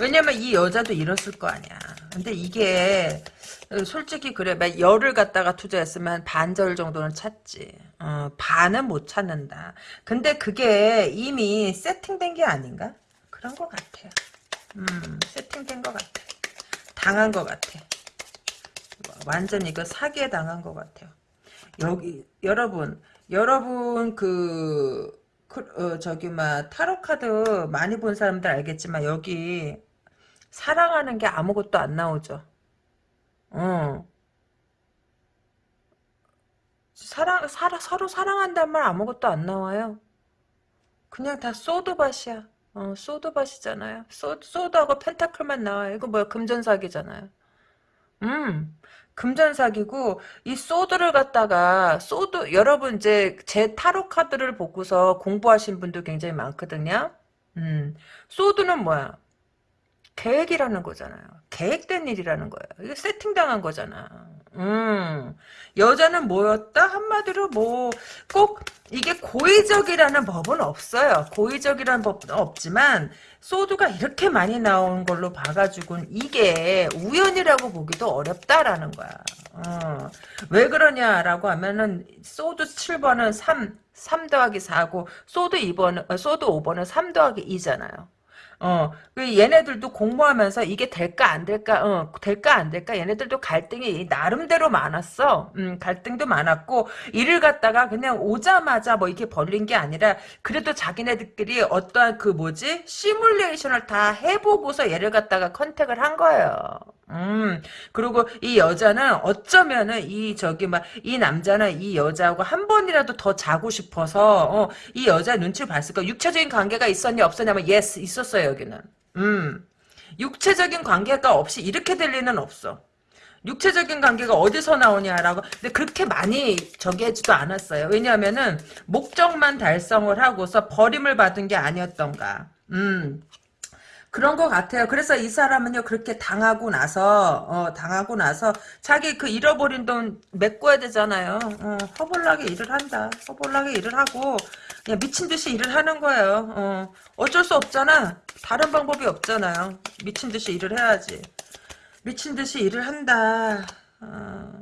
왜냐면 이 여자도 이랬을 거 아니야. 근데 이게, 솔직히 그래. 막 열을 갖다가 투자했으면 반절 정도는 찾지. 어, 반은 못 찾는다. 근데 그게 이미 세팅된 게 아닌가? 그런 것 같아요. 음, 세팅된 것 같아. 당한 것 같아. 완전 이거 사기에 당한 것 같아요. 여기 여러분 여러분 그, 그 어, 저기 막 타로 카드 많이 본 사람들 알겠지만 여기 사랑하는 게 아무것도 안 나오죠. 어. 사랑, 사랑, 서로 사랑한다는 말 아무것도 안 나와요. 그냥 다 소드밭이야. 어, 소드밭이잖아요. 소, 소드하고 펜타클만 나와요. 이거 뭐야, 금전사기잖아요. 음, 금전사기고, 이 소드를 갖다가, 소드, 여러분 이제 제 타로 카드를 보고서 공부하신 분도 굉장히 많거든요. 음, 소드는 뭐야? 계획이라는 거잖아요. 계획된 일이라는 거예요. 이게 세팅당한 거잖아. 음, 여자는 뭐였다? 한마디로 뭐, 꼭, 이게 고의적이라는 법은 없어요. 고의적이라는 법은 없지만, 소드가 이렇게 많이 나온 걸로 봐가지고, 이게 우연이라고 보기도 어렵다라는 거야. 어, 왜 그러냐라고 하면은, sword 7번은 3, 3 더하기 4고, sword 2번은, 어, sword 5번은 3 더하기 2잖아요. 어, 그 얘네들도 공모하면서 이게 될까 안 될까, 어, 될까 안 될까, 얘네들도 갈등이 나름대로 많았어. 음, 갈등도 많았고, 일을 갖다가 그냥 오자마자 뭐 이렇게 벌린 게 아니라, 그래도 자기네들끼리 어떠한 그 뭐지? 시뮬레이션을 다 해보고서 얘를 갖다가 contact을 한 거예요. 음, 그리고 이 여자는 어쩌면은 이 저기 막 이 남자는 이 여자하고 한 번이라도 더 자고 싶어서 어, 이 여자 눈치를 봤을 까 육체적인 관계가 있었냐 없었냐면 yes 있었어요 여기는. 음, 육체적인 관계가 없이 이렇게 될 리는 없어. 육체적인 관계가 어디서 나오냐라고 근데 그렇게 많이 저기 하지도 않았어요. 왜냐하면은 목적만 달성을 하고서 버림을 받은 게 아니었던가. 음. 그런 것 같아요. 그래서 이 사람은요 그렇게 당하고 나서 어, 당하고 나서 자기 그 잃어버린 돈 메꿔야 되잖아요. 어, 허벌나게 일을 한다. 허벌나게 일을 하고 그냥 미친 듯이 일을 하는 거예요. 어. 어쩔 수 없잖아. 다른 방법이 없잖아요. 미친 듯이 일을 해야지. 미친 듯이 일을 한다. 어.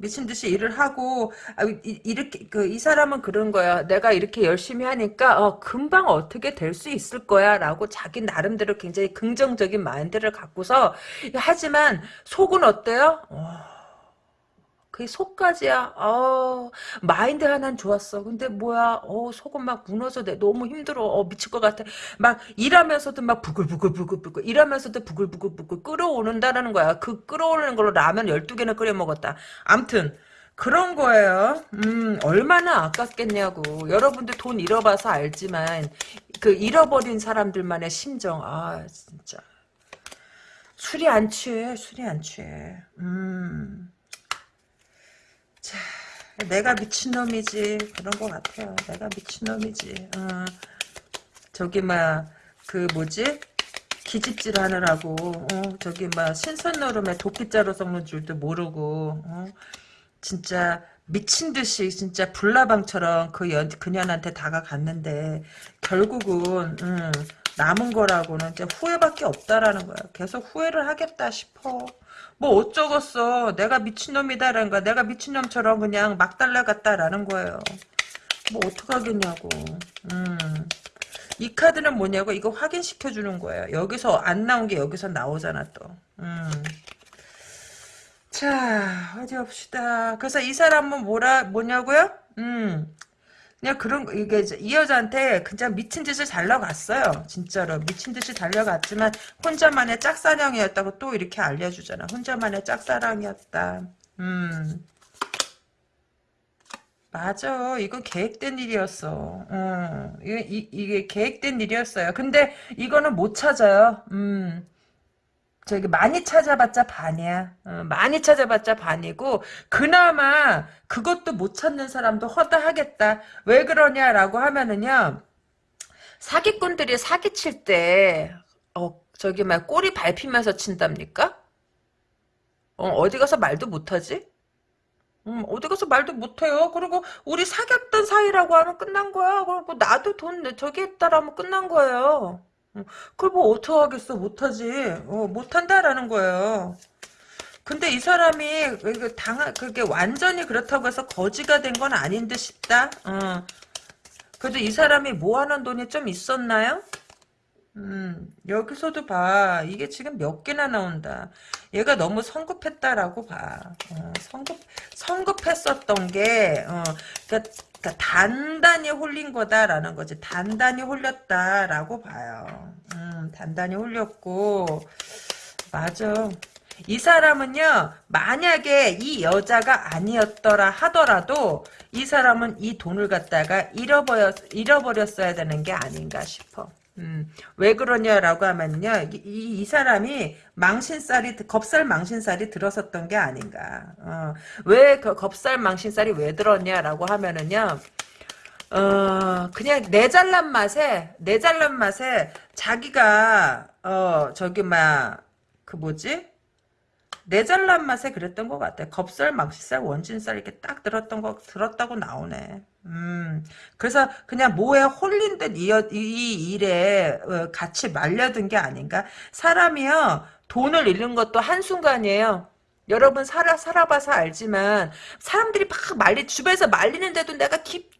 미친 듯이 일을 하고 아, 이, 이렇게 그 이 사람은 그런 거야. 내가 이렇게 열심히 하니까 어, 금방 어떻게 될 수 있을 거야라고 자기 나름대로 굉장히 긍정적인 마인드를 갖고서 하지만 속은 어때요? 어, 그게 속까지야. 어, 마인드 하나는 좋았어. 근데 뭐야? 어, 속은 막 무너져. 내 너무 힘들어. 어, 미칠 것 같아. 막 일하면서도 막 부글부글부글부글 일하면서도 부글부글부글 끓어오른다라는 거야. 그 끓어오르는 걸로 라면 12개나 끓여 먹었다. 암튼 그런 거예요. 음, 얼마나 아깝겠냐고. 여러분들 돈 잃어봐서 알지만 그 잃어버린 사람들만의 심정. 아, 진짜. 술이 안 취해. 술이 안 취해. 음. 자, 내가 미친놈이지. 그런 것 같아요. 내가 미친놈이지. 어. 저기, 막, 그, 뭐지? 기집질 하느라고, 어, 저기, 막, 신선노름에 도끼자루 섞는 줄도 모르고, 어, 진짜, 미친 듯이, 진짜, 불나방처럼 그 연, 그년한테 다가갔는데, 결국은, 음, 남은 거라고는 이제 후회밖에 없다라는 거야. 계속 후회를 하겠다 싶어. 뭐 어쩌겠어. 내가 미친놈이다라는 거야. 내가 미친놈처럼 그냥 막 달라갔다라는 거예요. 뭐 어떡하겠냐고. 음. 이 카드는 뭐냐고 이거 확인시켜 주는 거예요. 여기서 안 나온 게 여기서 나오잖아 또. 음. 자 어디 봅시다. 그래서 이 사람은 뭐라 뭐냐고요? 음. 그냥 그런 거, 이게 이 여자한테 그냥 미친 듯이 달려갔어요. 진짜로 미친 듯이 달려갔지만 혼자만의 짝사랑이었다고 또 이렇게 알려주잖아. 혼자만의 짝사랑이었다. 음. 맞아. 이건 계획된 일이었어. 음. 이게, 이, 이게 계획된 일이었어요. 근데 이거는 못 찾아요. 음. 저기 많이 찾아봤자 반이야. 어, 많이 찾아봤자 반이고 그나마 그것도 못 찾는 사람도 허다하겠다. 왜 그러냐라고 하면은요. 사기꾼들이 사기칠 때 어, 저기 막 꼬리 밟히면서 친답니까? 어, 어디 가서 말도 못하지? 음, 어디 가서 말도 못해요. 그리고 우리 사귀었던 사이라고 하면 끝난 거야. 그리고 나도 돈 저기 했다라면 끝난 거예요. 어, 그걸 뭐 어떡하겠어 못하지 어, 못한다라는 거예요 근데 이 사람이 당 그게 완전히 그렇다고 해서 거지가 된 건 아닌 듯 싶다 어. 그래도 이 사람이 모아놓은 돈이 좀 있었나요? 음, 여기서도 봐. 이게 지금 몇 개나 나온다. 얘가 너무 성급했다라고 봐. 어, 성급, 성급했었던 게, 어, 그러니까, 그러니까 단단히 홀린 거다라는 거지. 단단히 홀렸다라고 봐요. 음, 단단히 홀렸고, 맞아. 이 사람은요, 만약에 이 여자가 아니었더라 하더라도, 이 사람은 이 돈을 갖다가 잃어버렸, 잃어버렸어야 되는 게 아닌가 싶어. 음, 왜 그러냐라고 하면요, 이, 이, 이 사람이 망신살이, 겁살 망신살이 들었었던 게 아닌가. 어, 왜 그 겁살 망신살이 왜 들었냐라고 하면은요, 어, 그냥 내 잘난 맛에, 내 잘난 맛에 자기가, 어, 저기, 막, 그 뭐지? 내 잘난 맛에 그랬던 것 같아. 겁살, 망신살, 원진살 이렇게 딱 들었던 거 들었다고 나오네. 음, 그래서 그냥 뭐에 홀린 듯 이, 이 일에 어, 같이 말려든 게 아닌가? 사람이요, 돈을 잃는 것도 한순간이에요. 여러분 살아 살아봐서 알지만 사람들이 막 말리 주변에서 말리는데도 내가 깊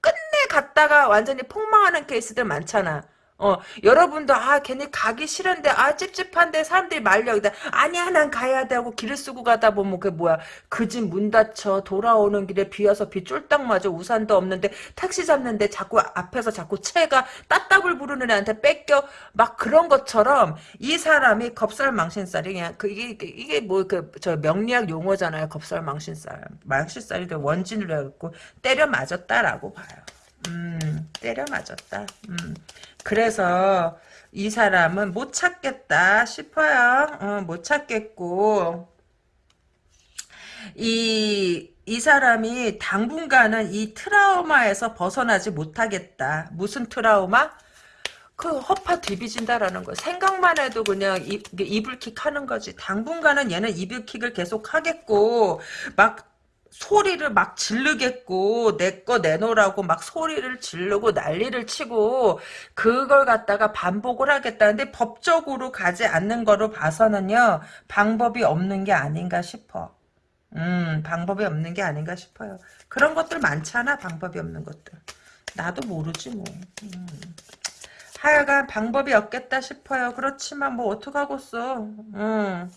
끝내 갔다가 완전히 폭망하는 케이스들 많잖아. 어, 여러분도, 아, 괜히 가기 싫은데, 아, 찝찝한데, 사람들이 말려. 근데, 아니야, 난 가야 돼 하고 길을 쓰고 가다 보면, 그 뭐야, 그 집 문 닫혀, 돌아오는 길에 비 와서 비 쫄딱 맞아, 우산도 없는데, 택시 잡는데, 자꾸 앞에서 자꾸 채가 따따블 부르는 애한테 뺏겨, 막 그런 것처럼, 이 사람이 겁살 망신살이 그냥, 그, 이게, 이게 뭐, 그, 저 명리학 용어잖아요, 겁살 망신살. 망신살이 원진으로 해갖고, 때려 맞았다라고 봐요. 음, 때려 맞았다. 음. 그래서 이 사람은 못 찾겠다 싶어요. 어, 못 찾겠고 이, 이 사람이 당분간은 이 트라우마에서 벗어나지 못하겠다. 무슨 트라우마? 그 허파 뒤비진다라는 거. 생각만 해도 그냥 이, 불킥 하는 거지. 당분간은 얘는 이불킥을 계속 하겠고 막 소리를 막 지르겠고 내 거 내놓으라고 막 소리를 지르고 난리를 치고 그걸 갖다가 반복을 하겠다는데 법적으로 가지 않는 거로 봐서는요 방법이 없는 게 아닌가 싶어. 음 방법이 없는 게 아닌가 싶어요. 그런 것들 많잖아 방법이 없는 것들. 나도 모르지 뭐. 음. 하여간 방법이 없겠다 싶어요. 그렇지만 뭐 어떡하겠어. 음.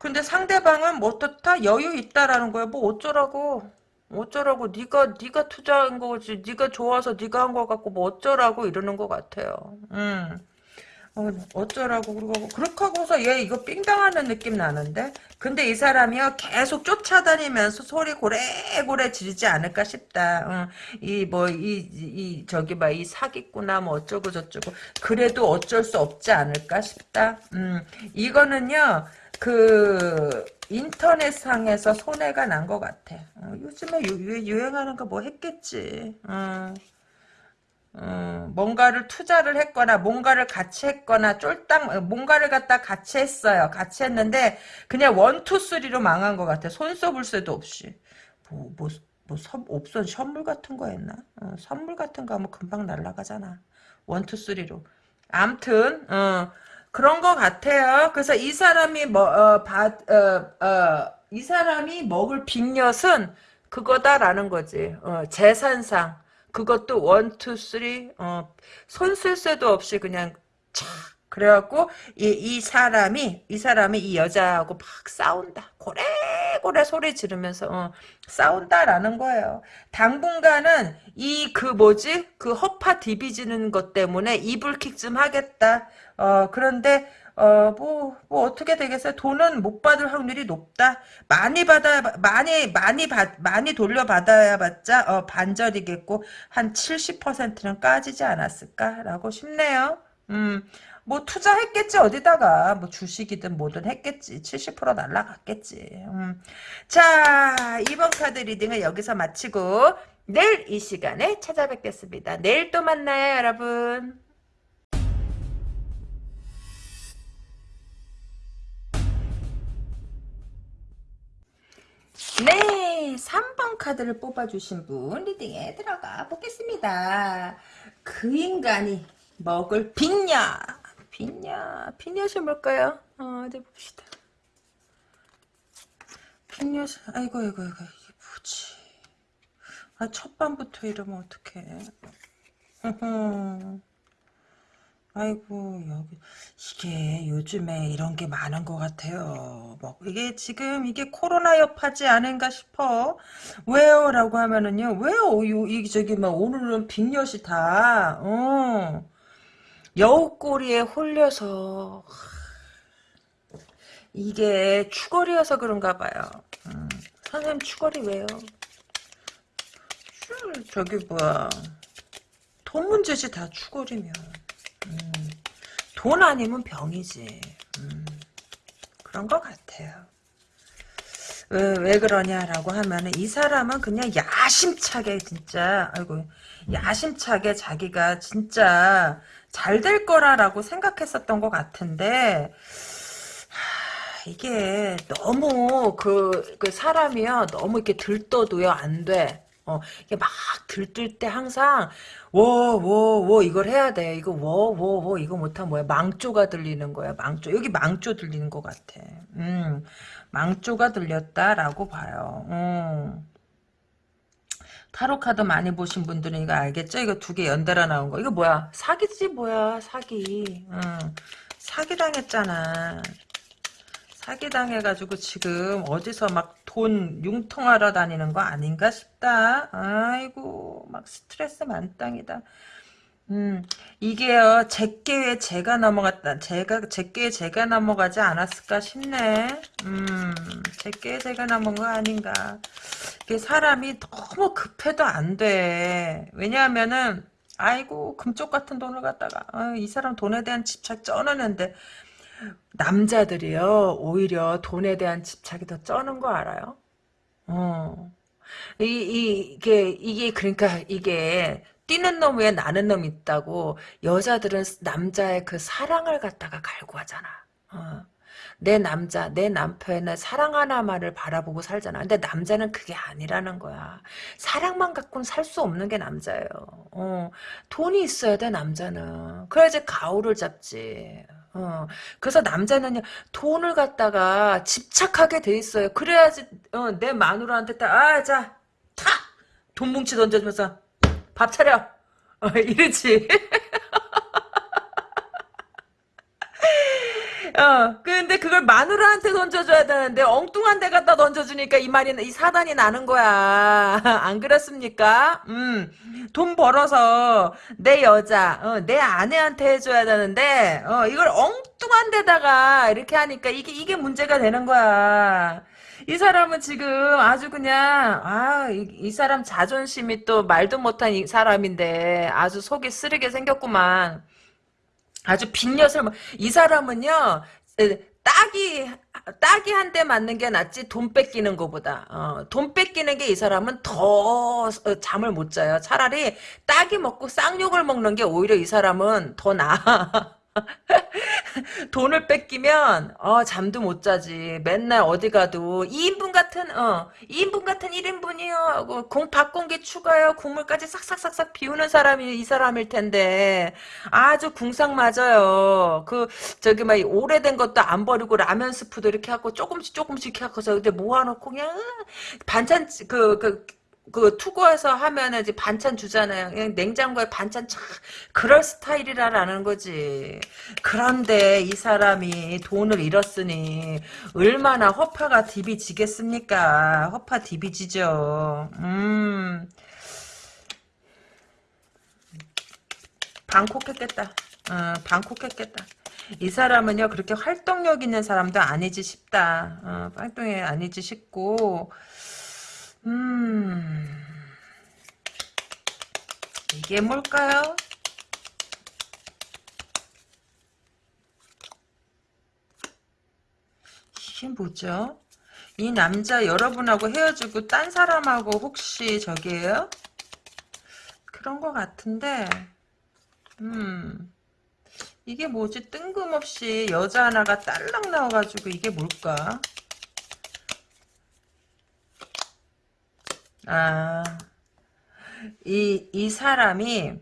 근데 상대방은 뭐 어떻다 여유 있다라는 거야. 뭐 어쩌라고. 어쩌라고 네가 네가 투자한 거지. 네가 좋아서 네가 한 거 갖고 뭐 어쩌라고 이러는 것 같아요. 음. 어, 어쩌라고 그러고 그렇게 하고서 얘 이거 삥당하는 느낌 나는데 근데 이 사람이요 계속 쫓아다니면서 소리 고래고래 지르지 않을까 싶다 이뭐 이 이 저기 봐 이 사기꾼나 뭐 어쩌고 저쩌고 그래도 어쩔 수 없지 않을까 싶다 음 이거는요 그 인터넷상에서 손해가 난 것 같아. 어, 요즘에 유, 행하는 거 뭐 했겠지. 어. 어, 뭔가를 투자를 했거나 뭔가를 같이 했거나 쫄딱 뭔가를 갖다 같이 했어요. 같이 했는데 그냥 원투 쓰리로 망한 것 같아. 손 써볼 새도 없이. 뭐, 뭐, 뭐 선, 옵션 선물 같은 거 했나? 어, 선물 같은 거 하면 금방 날라가잖아. one two three로. 암튼 어, 그런 것 같아요. 그래서 이 사람이 뭐, 어, 받, 어, 어, 이 사람이 먹을 빅엿은 그거다라는 거지. 어, 재산상. 그것도 one, two, three, 어, 손쓸 새도 없이 그냥 차. 그래갖고 이, 이 사람이 이 사람이 이 여자하고 막 싸운다. 고래고래 소리 지르면서 어, 싸운다라는 거예요. 당분간은 이 그 뭐지 그 허파 디비지는 것 때문에 이불킥 좀 하겠다. 어 그런데 어, 뭐, 뭐, 어떻게 되겠어요? 돈은 못 받을 확률이 높다? 많이 받아, 많이, 많이 받, 많이 돌려받아야 받자, 어, 반절이겠고, 한 70%는 까지지 않았을까라고 싶네요. 음, 뭐, 투자했겠지, 어디다가. 뭐, 주식이든 뭐든 했겠지. 70% 날라갔겠지. 음. 자, 이번 카드 리딩을 여기서 마치고, 내일 이 시간에 찾아뵙겠습니다. 내일 또 만나요, 여러분. 네, 3번 카드를 뽑아주신 분 리딩에 들어가 보겠습니다. 그 인간이 먹을 빅냐? 빅냐? 빅냐이 뭘까요? 어, 어디 봅시다. 빅냐, 아이고, 아이고, 아이고, 이게 뭐지? 아, 첫 밤부터 이러면 어떡해. 아이고 여기 이게 요즘에 이런 게 많은 것 같아요. 뭐 이게 지금 이게 코로나 여파지 않은가 싶어. 왜요? 라고 하면은요. 왜요? 이 저기 막 오늘은 빅엿이 다 어. 여우꼬리에 홀려서 이게 추거리여서 그런가 봐요. 음, 선생님 추거리 왜요? 저기 뭐야 돈 문제지 다 추거리면 음, 돈 아니면 병이지. 음, 그런 것 같아요. 왜, 왜 그러냐라고 하면은 이 사람은 그냥 야심차게 진짜 아이고 야심차게 자기가 진짜 잘 될 거라라고 생각했었던 것 같은데 하, 이게 너무 그, 그 사람이요 너무 이렇게 들떠도요 안 돼. 어, 이게 막 들뜰 때 항상 워워워 이걸 해야 돼. 이거 워워 워 이거 못하면 뭐야? 망조가 들리는 거야. 망조. 여기 망조 들리는 것 같아. 음. 망조가 들렸다라고 봐요. 음. 타로 카드 많이 보신 분들은 이거 알겠죠? 이거 두 개 연달아 나온 거. 이거 뭐야? 사기지 뭐야? 사기. 음. 사기 당했잖아. 사기당해가지고 지금 어디서 막 돈 융통하러 다니는 거 아닌가 싶다. 아이고 막 스트레스 만땅이다. 음 이게요 제게에 제가 넘어갔다. 제가 제게에 제가 넘어가지 않았을까 싶네. 음 제게에 제가 넘어간 거 아닌가. 이게 사람이 너무 급해도 안 돼. 왜냐하면은 아이고 금쪽 같은 돈을 갖다가 아, 이 사람 돈에 대한 집착 쩌는데 남자들이요 오히려 돈에 대한 집착이 더 쩌는 거 알아요? 어. 이, 이, 이게, 이게, 그러니까, 이게, 뛰는 놈 위에 나는 놈 있다고, 여자들은 남자의 그 사랑을 갖다가 갈구하잖아. 어. 내 남자, 내 남편의 사랑 하나만을 바라보고 살잖아. 근데 남자는 그게 아니라는 거야. 사랑만 갖고는 살 수 없는 게 남자예요. 어, 돈이 있어야 돼, 남자는. 그래야지 가오를 잡지. 어, 그래서 남자는요, 돈을 갖다가 집착하게 돼 있어요. 그래야지, 어, 내 마누라한테 딱, 아, 자, 탁! 돈 뭉치 던져주면서, 밥 차려! 어, 이러지. 어, 근데 그걸 마누라한테 던져줘야 되는데 엉뚱한 데 갖다 던져주니까 이 말이 이 사단이 나는 거야. 안 그렇습니까? 음, 돈 벌어서 내 여자, 어, 내 아내한테 해줘야 되는데 어, 이걸 엉뚱한 데다가 이렇게 하니까 이게 이게 문제가 되는 거야. 이 사람은 지금 아주 그냥 아이 이 사람 자존심이 또 말도 못한 이 사람인데 아주 속이 쓰리게 생겼구만. 아주 빈엿을 뭐, 이 사람은요 딱이 딱이 한 대 맞는 게 낫지 돈 뺏기는 것보다. 어, 돈 뺏기는 게 이 사람은 더 어, 잠을 못 자요. 차라리 딱이 먹고 쌍욕을 먹는 게 오히려 이 사람은 더 나아 돈을 뺏기면 어 잠도 못 자지. 맨날 어디 가도 2인분 같은 어 2인분 같은 1인분이요. 하고 공 밥공기 추가요. 국물까지 싹싹싹싹 비우는 사람이 이 사람일 텐데 아주 궁상 맞아요. 그 저기 막 오래된 것도 안 버리고 라면 스프도 이렇게 하고 조금씩 조금씩 하고서 근데 모아놓고 그냥 반찬 그그 그, 그 투고해서 하면은 이제 반찬 주잖아요. 그냥 냉장고에 반찬 참 그럴 스타일이라는 거지. 그런데 이 사람이 돈을 잃었으니 얼마나 허파가 디비지겠습니까? 허파 디비지죠. 음. 방콕했겠다. 어, 방콕했겠다. 이 사람은요 그렇게 활동력 있는 사람도 아니지 싶다. 어, 활동이 아니지 싶고 음, 이게 뭘까요? 이게 뭐죠? 이 남자 여러분하고 헤어지고 딴 사람하고 혹시 저기에요? 그런 것 같은데, 음, 이게 뭐지? 뜬금없이 여자 하나가 딸랑 나와가지고 이게 뭘까? 아, 이, 이 사람이,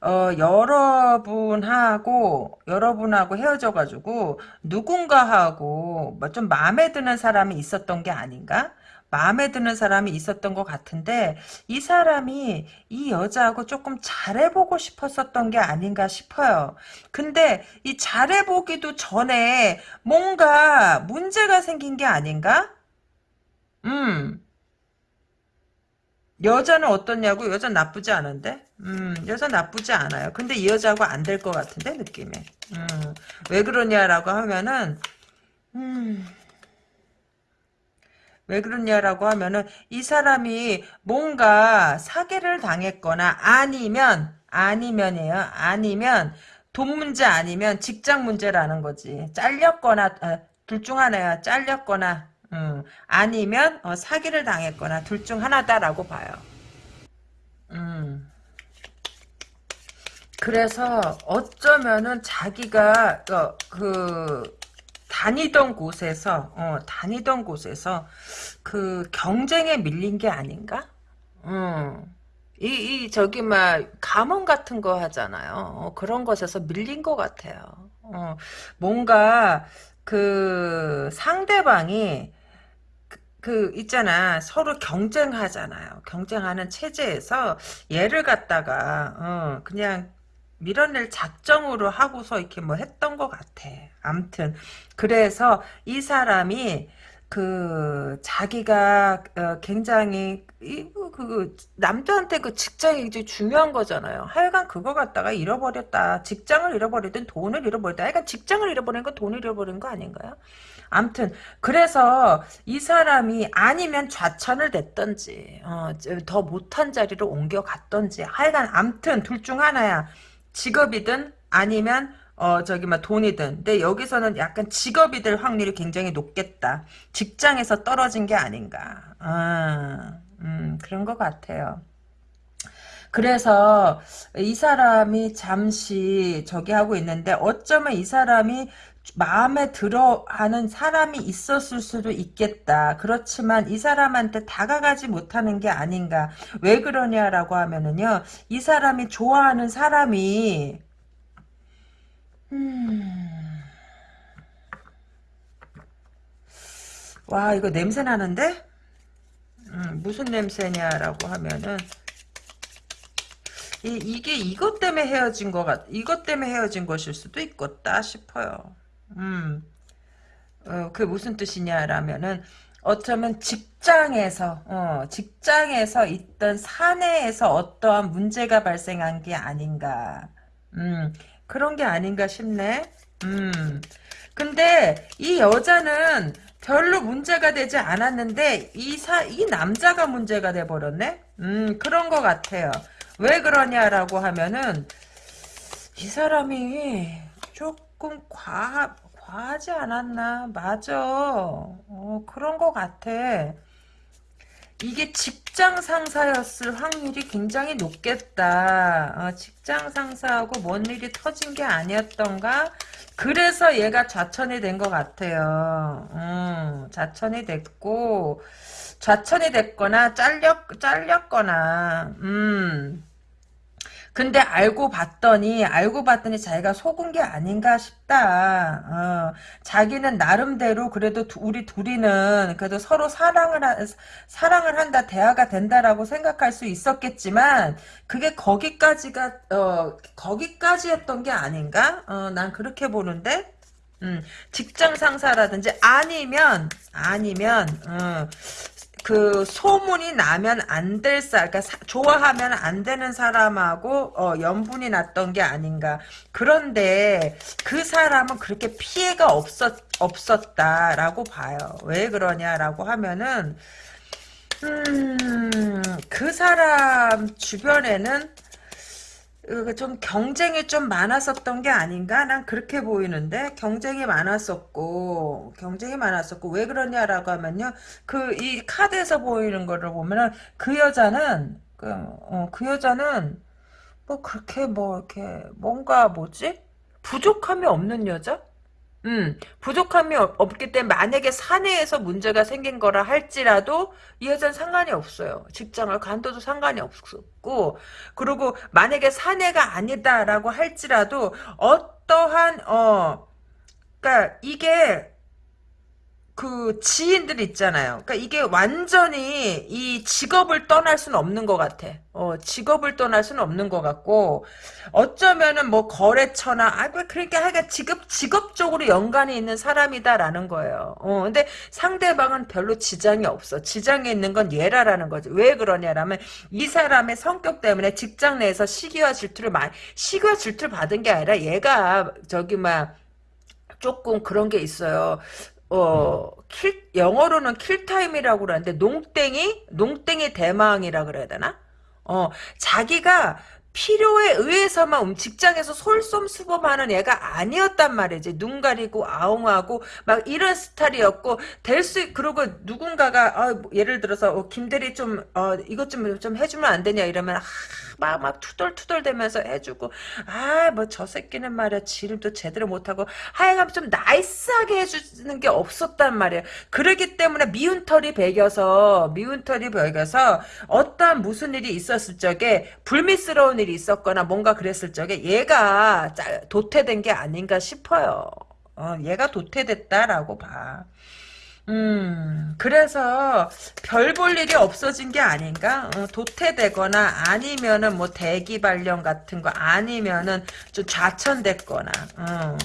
어, 여러분하고, 여러분하고 헤어져가지고, 누군가하고, 뭐 좀 마음에 드는 사람이 있었던 게 아닌가? 마음에 드는 사람이 있었던 것 같은데, 이 사람이 이 여자하고 조금 잘해보고 싶었었던 게 아닌가 싶어요. 근데, 이 잘해보기도 전에 뭔가 문제가 생긴 게 아닌가? 음. 여자는 어떻냐고? 여자 나쁘지 않은데? 음, 여자 나쁘지 않아요. 근데 이 여자하고 안 될 것 같은데, 느낌에. 음, 왜 그러냐라고 하면은, 음, 왜 그러냐라고 하면은, 이 사람이 뭔가 사기를 당했거나, 아니면, 아니면이에요. 아니면, 돈 문제 아니면 직장 문제라는 거지. 잘렸거나, 어, 둘중 하나야. 잘렸거나, 음, 아니면 어, 사기를 당했거나 둘 중 하나다라고 봐요. 음. 그래서 어쩌면은 자기가 어, 그 다니던 곳에서 어, 다니던 곳에서 그 경쟁에 밀린 게 아닌가? 음. 이, 이 저기 막 감원 같은 거 하잖아요. 어, 그런 것에서 밀린 것 같아요. 어, 뭔가 그 상대방이 그 있잖아 서로 경쟁하잖아요 경쟁하는 체제에서 얘를 갖다가 어, 그냥 밀어낼 작정으로 하고서 이렇게 뭐 했던 것 같아 암튼 그래서 이 사람이 그 자기가 어, 굉장히 이그 그, 남자한테 그 직장이 이제 중요한 거잖아요. 하여간 그거 갖다가 잃어버렸다. 직장을 잃어버리든 돈을 잃어버렸다. 하여간 직장을 잃어버린 거 돈을 잃어버린 거 아닌가요? 암튼 그래서 이 사람이 아니면 좌천을 냈던지 어, 더 못한 자리로 옮겨갔던지 하여간 암튼 둘 중 하나야. 직업이든 아니면 어 저기 막 돈이든. 근데 여기서는 약간 직업이 될 확률이 굉장히 높겠다. 직장에서 떨어진 게 아닌가. 아, 음, 그런 것 같아요. 그래서 이 사람이 잠시 저기 하고 있는데 어쩌면 이 사람이 마음에 들어 하는 사람이 있었을 수도 있겠다. 그렇지만 이 사람한테 다가가지 못하는 게 아닌가. 왜 그러냐라고 하면은요. 이 사람이 좋아하는 사람이 음... 와 이거 냄새 나는데? 음, 무슨 냄새냐라고 하면은 이, 이게 이것 때문에 헤어진 것 같, 이것 때문에 헤어진 것일 수도 있겠다 싶어요. 음, 어, 그게 무슨 뜻이냐라면은, 어쩌면 직장에서, 어, 직장에서 있던 사내에서 어떠한 문제가 발생한 게 아닌가. 음, 그런 게 아닌가 싶네. 음, 근데 이 여자는 별로 문제가 되지 않았는데, 이 사, 이 남자가 문제가 돼버렸네? 음, 그런 것 같아요. 왜 그러냐라고 하면은 이 사람이 조금 과 과하지 않았나? 맞아. 어, 그런 것 같아. 이게 직장 상사였을 확률이 굉장히 높겠다. 어, 직장 상사하고 뭔 일이 터진 게 아니었던가? 그래서 얘가 좌천이 된 것 같아요. 음, 좌천이 됐고 좌천이 됐거나 잘렸 잘렸거나 음 근데 알고 봤더니 알고 봤더니 자기가 속은 게 아닌가 싶다. 어, 자기는 나름대로 그래도 두, 우리 둘이는 그래도 서로 사랑을 하, 사랑을 한다 대화가 된다라고 생각할 수 있었겠지만 그게 거기까지가 어 거기까지였던 게 아닌가? 어, 난 그렇게 보는데. 음, 직장 상사라든지 아니면 아니면 어, 그 소문이 나면 안 될 사, 그러니까 사, 좋아하면 안 되는 사람하고 어, 연분이 났던 게 아닌가. 그런데 그 사람은 그렇게 피해가 없었 없었다라고 봐요. 왜 그러냐라고 하면은 음, 그 사람 주변에는 좀 경쟁이 좀 많았었던 게 아닌가? 난 그렇게 보이는데 경쟁이 많았었고 경쟁이 많았었고 왜 그러냐라고 하면요 그 이 카드에서 보이는 거를 보면은 그 여자는 그, 어, 그 여자는 뭐 그렇게 뭐 이렇게 뭔가 뭐지 부족함이 없는 여자? 음, 부족함이 없기 때문에 만약에 사내에서 문제가 생긴 거라 할지라도 이 여자는 상관이 없어요. 직장을 간둬도 상관이 없고 그리고 만약에 사내가 아니다라고 할지라도 어떠한 어 그러니까 이게 그 지인들 있잖아요. 그러니까 이게 완전히 이 직업을 떠날 수는 없는 것 같아. 어, 직업을 떠날 수는 없는 것 같고 어쩌면은 뭐 거래처나 아 그러니까 하여간 직업 직업적으로 연관이 있는 사람이다라는 거예요. 어, 근데 상대방은 별로 지장이 없어. 지장이 있는 건 얘라라는 거지. 왜 그러냐라면 이 사람의 성격 때문에 직장 내에서 시기와 질투를 많이 시기와 질투를 받은 게 아니라 얘가 저기 막 조금 그런 게 있어요. 어, kill, 영어로는 kill time이라고 그러는데, 농땡이? 농땡이 대마왕이라 그래야 되나? 어, 자기가 필요에 의해서만 음, 직장에서 솔솜수범하는 애가 아니었단 말이지. 눈 가리고 아웅하고 막 이런 스타일이었고 될 수 그리고 누군가가 어, 뭐 예를 들어서 어, 김대리 좀 어, 이것 좀 좀 해주면 안 되냐 이러면 아, 막, 막 투덜투덜 대면서 해주고, 아, 뭐 저 새끼는 말이야, 지름도 제대로 못하고, 하여간 좀 나이스하게 해주는 게 없었단 말이야. 그러기 때문에 미운 털이 배겨서, 미운 털이 배겨서, 어떠한 무슨 일이 있었을 적에, 불미스러운 일이 있었거나 뭔가 그랬을 적에, 얘가 도태된 게 아닌가 싶어요. 어, 얘가 도태됐다라고 봐. 음, 그래서 별 볼 일이 없어진 게 아닌가? 어, 도태되거나 아니면은 뭐 대기 발령 같은 거 아니면은 좀 좌천됐거나 어,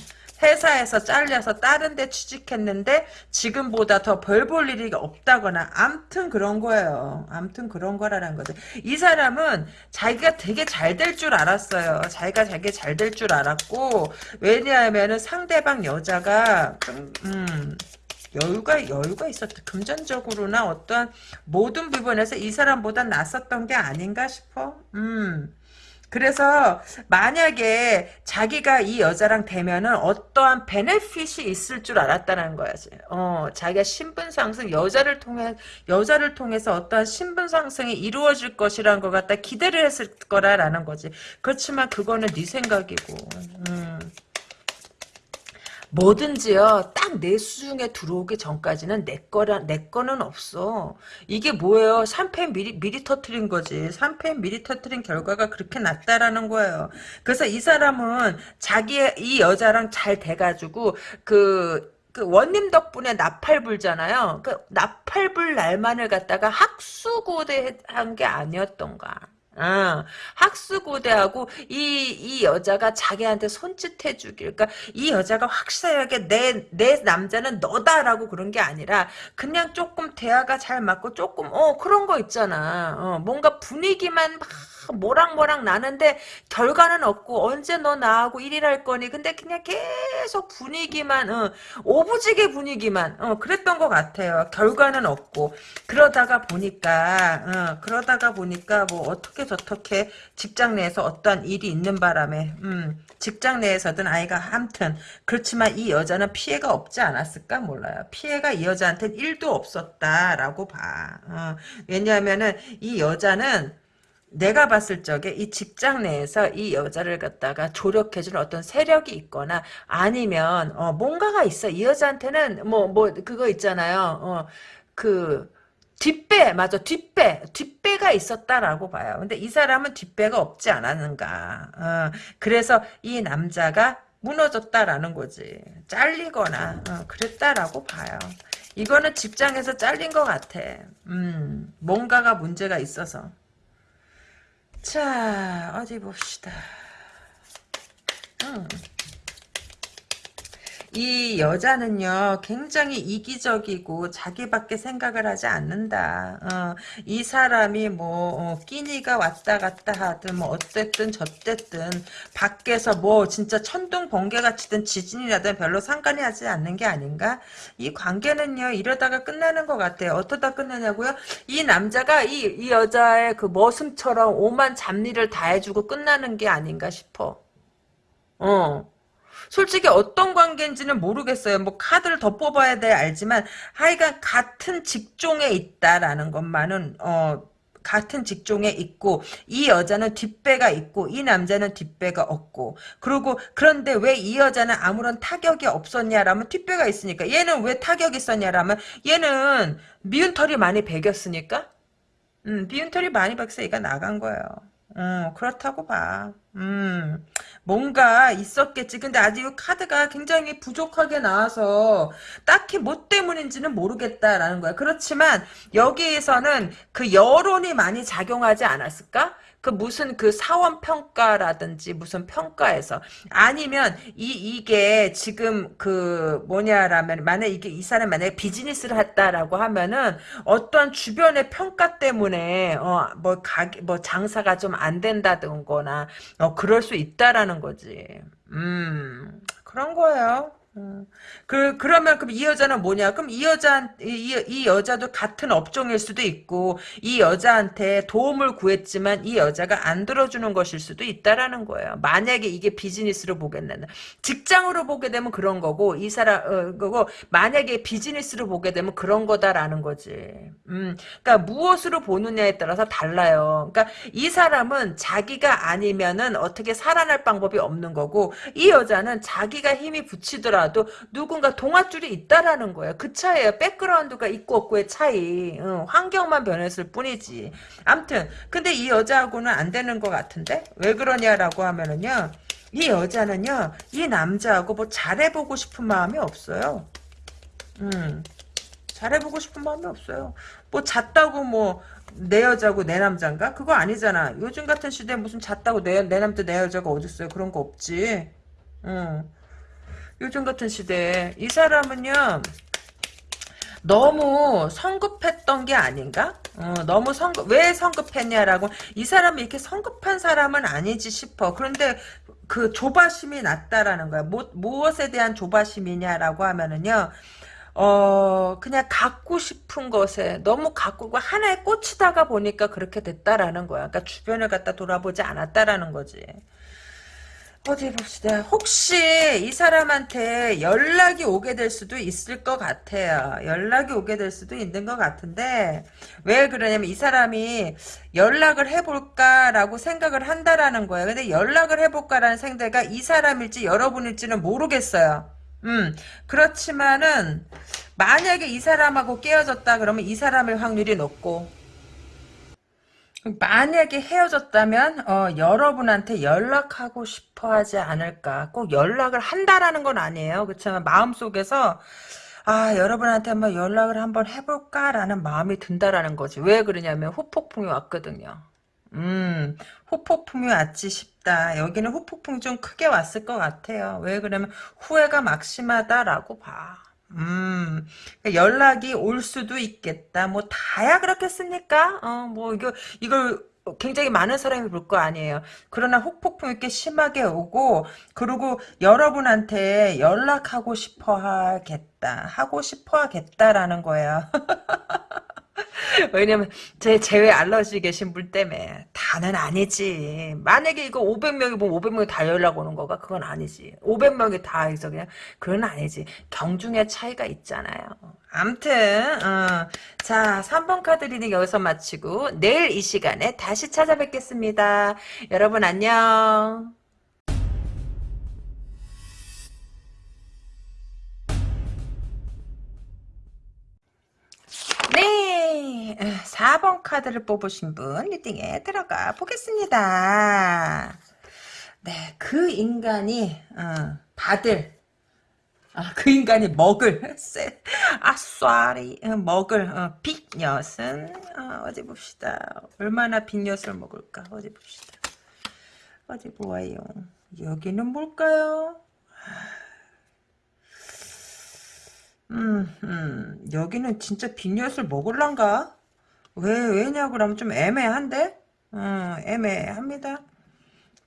회사에서 잘려서 다른 데 취직했는데 지금보다 더별볼 일이 없다거나 암튼 그런 거예요. 암튼 그런 거라는 거죠. 이 사람은 자기가 되게 잘 될 줄 알았어요. 자기가 되게 잘 될 줄 알았고 왜냐하면 은 상대방 여자가 좀, 음, 여유가 여유가 있었다. 금전적으로나 어떠한 모든 부분에서 이 사람보다 낫었던 게 아닌가 싶어. 음. 그래서 만약에 자기가 이 여자랑 되면은 어떠한 베네핏이 있을 줄 알았다는 거야지. 어, 자기가 신분 상승 여자를 통해 여자를 통해서 어떠한 신분 상승이 이루어질 것이라는 걸 갖다 기대를 했을 거라라는 거지. 그렇지만 그거는 네 생각이고. 음. 뭐든지요. 딱 내 수중에 들어오기 전까지는 내 거라 내 거는 없어. 이게 뭐예요? 3패 미리 미리 터트린 거지. 3패 미리 터트린 결과가 그렇게 났다라는 거예요. 그래서 이 사람은 자기의 이 여자랑 잘 돼가지고 그그 원님 덕분에 나팔 불잖아요. 그 나팔 불 날만을 갖다가 학수고대한 게 아니었던가. 어, 학수고대하고 이, 이 여자가 자기한테 손짓해주길. 그러니까 이 여자가 확실하게 내, 내 남자는 너다라고 그런 게 아니라 그냥 조금 대화가 잘 맞고 조금, 어, 그런 거 있잖아. 어, 뭔가 분위기만 막 모락모락 나는데 결과는 없고 언제 너 나하고 일일할 거니? 근데 그냥 계속 분위기만 어, 오부지게 분위기만 어, 그랬던 것 같아요. 결과는 없고. 그러다가 보니까 어, 그러다가 보니까 뭐 어떻게 저렇게 직장 내에서 어떠한 일이 있는 바람에 음, 직장 내에서든 아이가 함튼 그렇지만 이 여자는 피해가 없지 않았을까 몰라요. 피해가 이 여자한테는 1도 없었다라고 봐. 어, 왜냐하면은 이 여자는 내가 봤을 적에 이 직장 내에서 이 여자를 갖다가 조력해주는 어떤 세력이 있거나 아니면 어 뭔가가 있어. 이 여자한테는 뭐뭐 뭐 그거 있잖아요. 어그 뒷배 맞아. 뒷배 뒷배가 있었다라고 봐요. 근데 이 사람은 뒷배가 없지 않았는가. 어 그래서 이 남자가 무너졌다라는 거지. 잘리거나 어 그랬다라고 봐요. 이거는 직장에서 잘린 것 같아. 음 뭔가가 문제가 있어서 자, 어디 봅시다. 음. 이 여자는요 굉장히 이기적이고 자기밖에 생각을 하지 않는다. 어, 이 사람이 뭐 어, 끼니가 왔다 갔다 하든 뭐 어쨌든 저쨌든 밖에서 뭐 진짜 천둥 번개 같이든 지진이 나든 별로 상관이 하지 않는 게 아닌가? 이 관계는요 이러다가 끝나는 것 같아요. 어떠다 끝나냐고요? 이 남자가 이, 이 여자의 그 머슴처럼 오만 잡일을 다 해주고 끝나는 게 아닌가 싶어. 어. 솔직히 어떤 관계인지는 모르겠어요. 뭐 카드를 더 뽑아야 돼 알지만 하여간 같은 직종에 있다라는 것만은 어 같은 직종에 있고 이 여자는 뒷배가 있고 이 남자는 뒷배가 없고 그리고 그런데 왜 이 여자는 아무런 타격이 없었냐라면 뒷배가 있으니까 얘는 왜 타격이 있었냐라면 얘는 미운 털이 많이 배겼으니까 음, 미운 털이 많이 박서 얘가 나간 거예요. 어, 그렇다고 봐. 음, 뭔가 있었겠지. 근데 아직 이 카드가 굉장히 부족하게 나와서 딱히 뭐 때문인지는 모르겠다라는 거야. 그렇지만 여기에서는 그 여론이 많이 작용하지 않았을까? 그 무슨 그 사원 평가라든지 무슨 평가에서 아니면 이 이게 지금 그 뭐냐라면 만약 이게 이 사람 만약에 비즈니스를 했다라고 하면은 어떠한 주변의 평가 때문에 어뭐 가게 뭐 장사가 좀 안 된다든거나 어 그럴 수 있다라는 거지. 음 그런 거예요. 음. 그 그러면 그럼 이 여자는 뭐냐? 그럼 이 여자 이, 이 여자도 같은 업종일 수도 있고 이 여자한테 도움을 구했지만 이 여자가 안 들어주는 것일 수도 있다라는 거예요. 만약에 이게 비즈니스로 보겠는 직장으로 보게 되면 그런 거고 이 사람 어, 거고 만약에 비즈니스로 보게 되면 그런 거다라는 거지. 음, 그러니까 무엇으로 보느냐에 따라서 달라요. 그러니까 이 사람은 자기가 아니면은 어떻게 살아날 방법이 없는 거고 이 여자는 자기가 힘이 붙이더라. 하더라도 누군가 동아줄이 있다라는 거예요. 그 차이에요. 백그라운드가 있고 없고의 차이. 응, 환경만 변했을 뿐이지. 암튼 근데 이 여자하고는 안 되는 것 같은데 왜 그러냐라고 하면은요. 이 여자는요. 이 남자하고 뭐 잘해보고 싶은 마음이 없어요. 음. 잘해보고 싶은 마음이 없어요. 뭐 잤다고 뭐 내 여자고 내 남자인가? 그거 아니잖아. 요즘 같은 시대에 무슨 잤다고 내, 내 남자 내 여자가 어딨어요. 그런 거 없지. 응. 요즘 같은 시대에 이 사람은요 너무 성급했던 게 아닌가? 어, 너무 성급 왜 성급했냐라고 이 사람이 이렇게 성급한 사람은 아니지 싶어. 그런데 그 조바심이 났다라는 거야. 뭐, 무엇에 대한 조바심이냐라고 하면은요. 어 그냥 갖고 싶은 것에 너무 갖고 하나에 꽂히다가 보니까 그렇게 됐다라는 거야. 그러니까 주변을 갖다 돌아보지 않았다라는 거지. 어디 봅시다. 혹시 이 사람한테 연락이 오게 될 수도 있을 것 같아요. 연락이 오게 될 수도 있는 것 같은데 왜 그러냐면 이 사람이 연락을 해볼까라고 생각을 한다라는 거예요. 근데 연락을 해볼까라는 생각이 이 사람일지 여러분일지는 모르겠어요. 음, 그렇지만은, 만약에 이 사람하고 깨어졌다 그러면 이 사람일 확률이 높고, 만약에 헤어졌다면, 어, 여러분한테 연락하고 싶어 하지 않을까. 꼭 연락을 한다라는 건 아니에요. 그렇지만 마음속에서, 아, 여러분한테 한번 연락을 한번 해볼까라는 마음이 든다라는 거지. 왜 그러냐면, 후폭풍이 왔거든요. 음, 후폭풍이 왔지 싶다. 여기는 후폭풍이 좀 크게 왔을 것 같아요. 왜 그러면 후회가 막심하다라고 봐. 음, 그러니까 연락이 올 수도 있겠다. 뭐 다야 그렇겠습니까? 어, 뭐 이거 이걸 굉장히 많은 사람이 볼 거 아니에요. 그러나 후폭풍 이렇게 심하게 오고 그리고 여러분한테 연락하고 싶어 하겠다. 하고 싶어 하겠다라는 거예요. 왜냐면 제 제외 알러지 계신 분 때문에 다는 아니지. 만약에 이거 500명이 보면 500명이 다 연락 오는 거가 그건 아니지. 500명이 다 해서 그냥 그건 아니지. 경중의 차이가 있잖아요. 암튼 어. 자 3번 카드 리딩 여기서 마치고 내일 이 시간에 다시 찾아뵙겠습니다. 여러분 안녕. 네, 4번 카드를 뽑으신 분 reading에 들어가 보겠습니다. 네, 그 인간이 어, 받을 아, 그 인간이 먹을 아, sorry 어, 먹을 어, 빅엿은 어, 어디 봅시다. 얼마나 빅엿을 먹을까? 어디 봅시다. 어디 보아요. 여기는 뭘까요? 음, 음, 여기는 진짜 빈엿을 먹을란가? 왜, 왜냐고 그러면 좀 애매한데? 음, 애매합니다.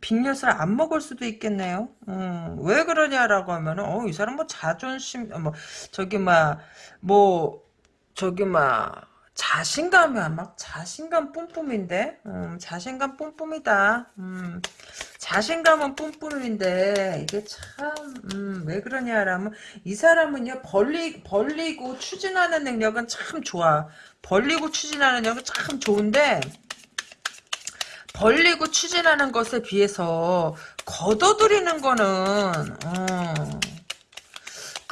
빈엿을 안 먹을 수도 있겠네요. 음, 왜 그러냐라고 하면은, 어, 이 사람 뭐 자존심, 어, 뭐, 저기, 막, 뭐, 저기, 막, 자신감이 막 자신감 뿜뿜인데, 음, 자신감 뿜뿜이다. 음, 자신감은 뿜뿜인데 이게 참, 음, 왜 그러냐라면 이 사람은요 벌리 벌리고 추진하는 능력은 참 좋아. 벌리고 추진하는 능력은 참 좋은데 벌리고 추진하는 것에 비해서 걷어들이는 거는 어,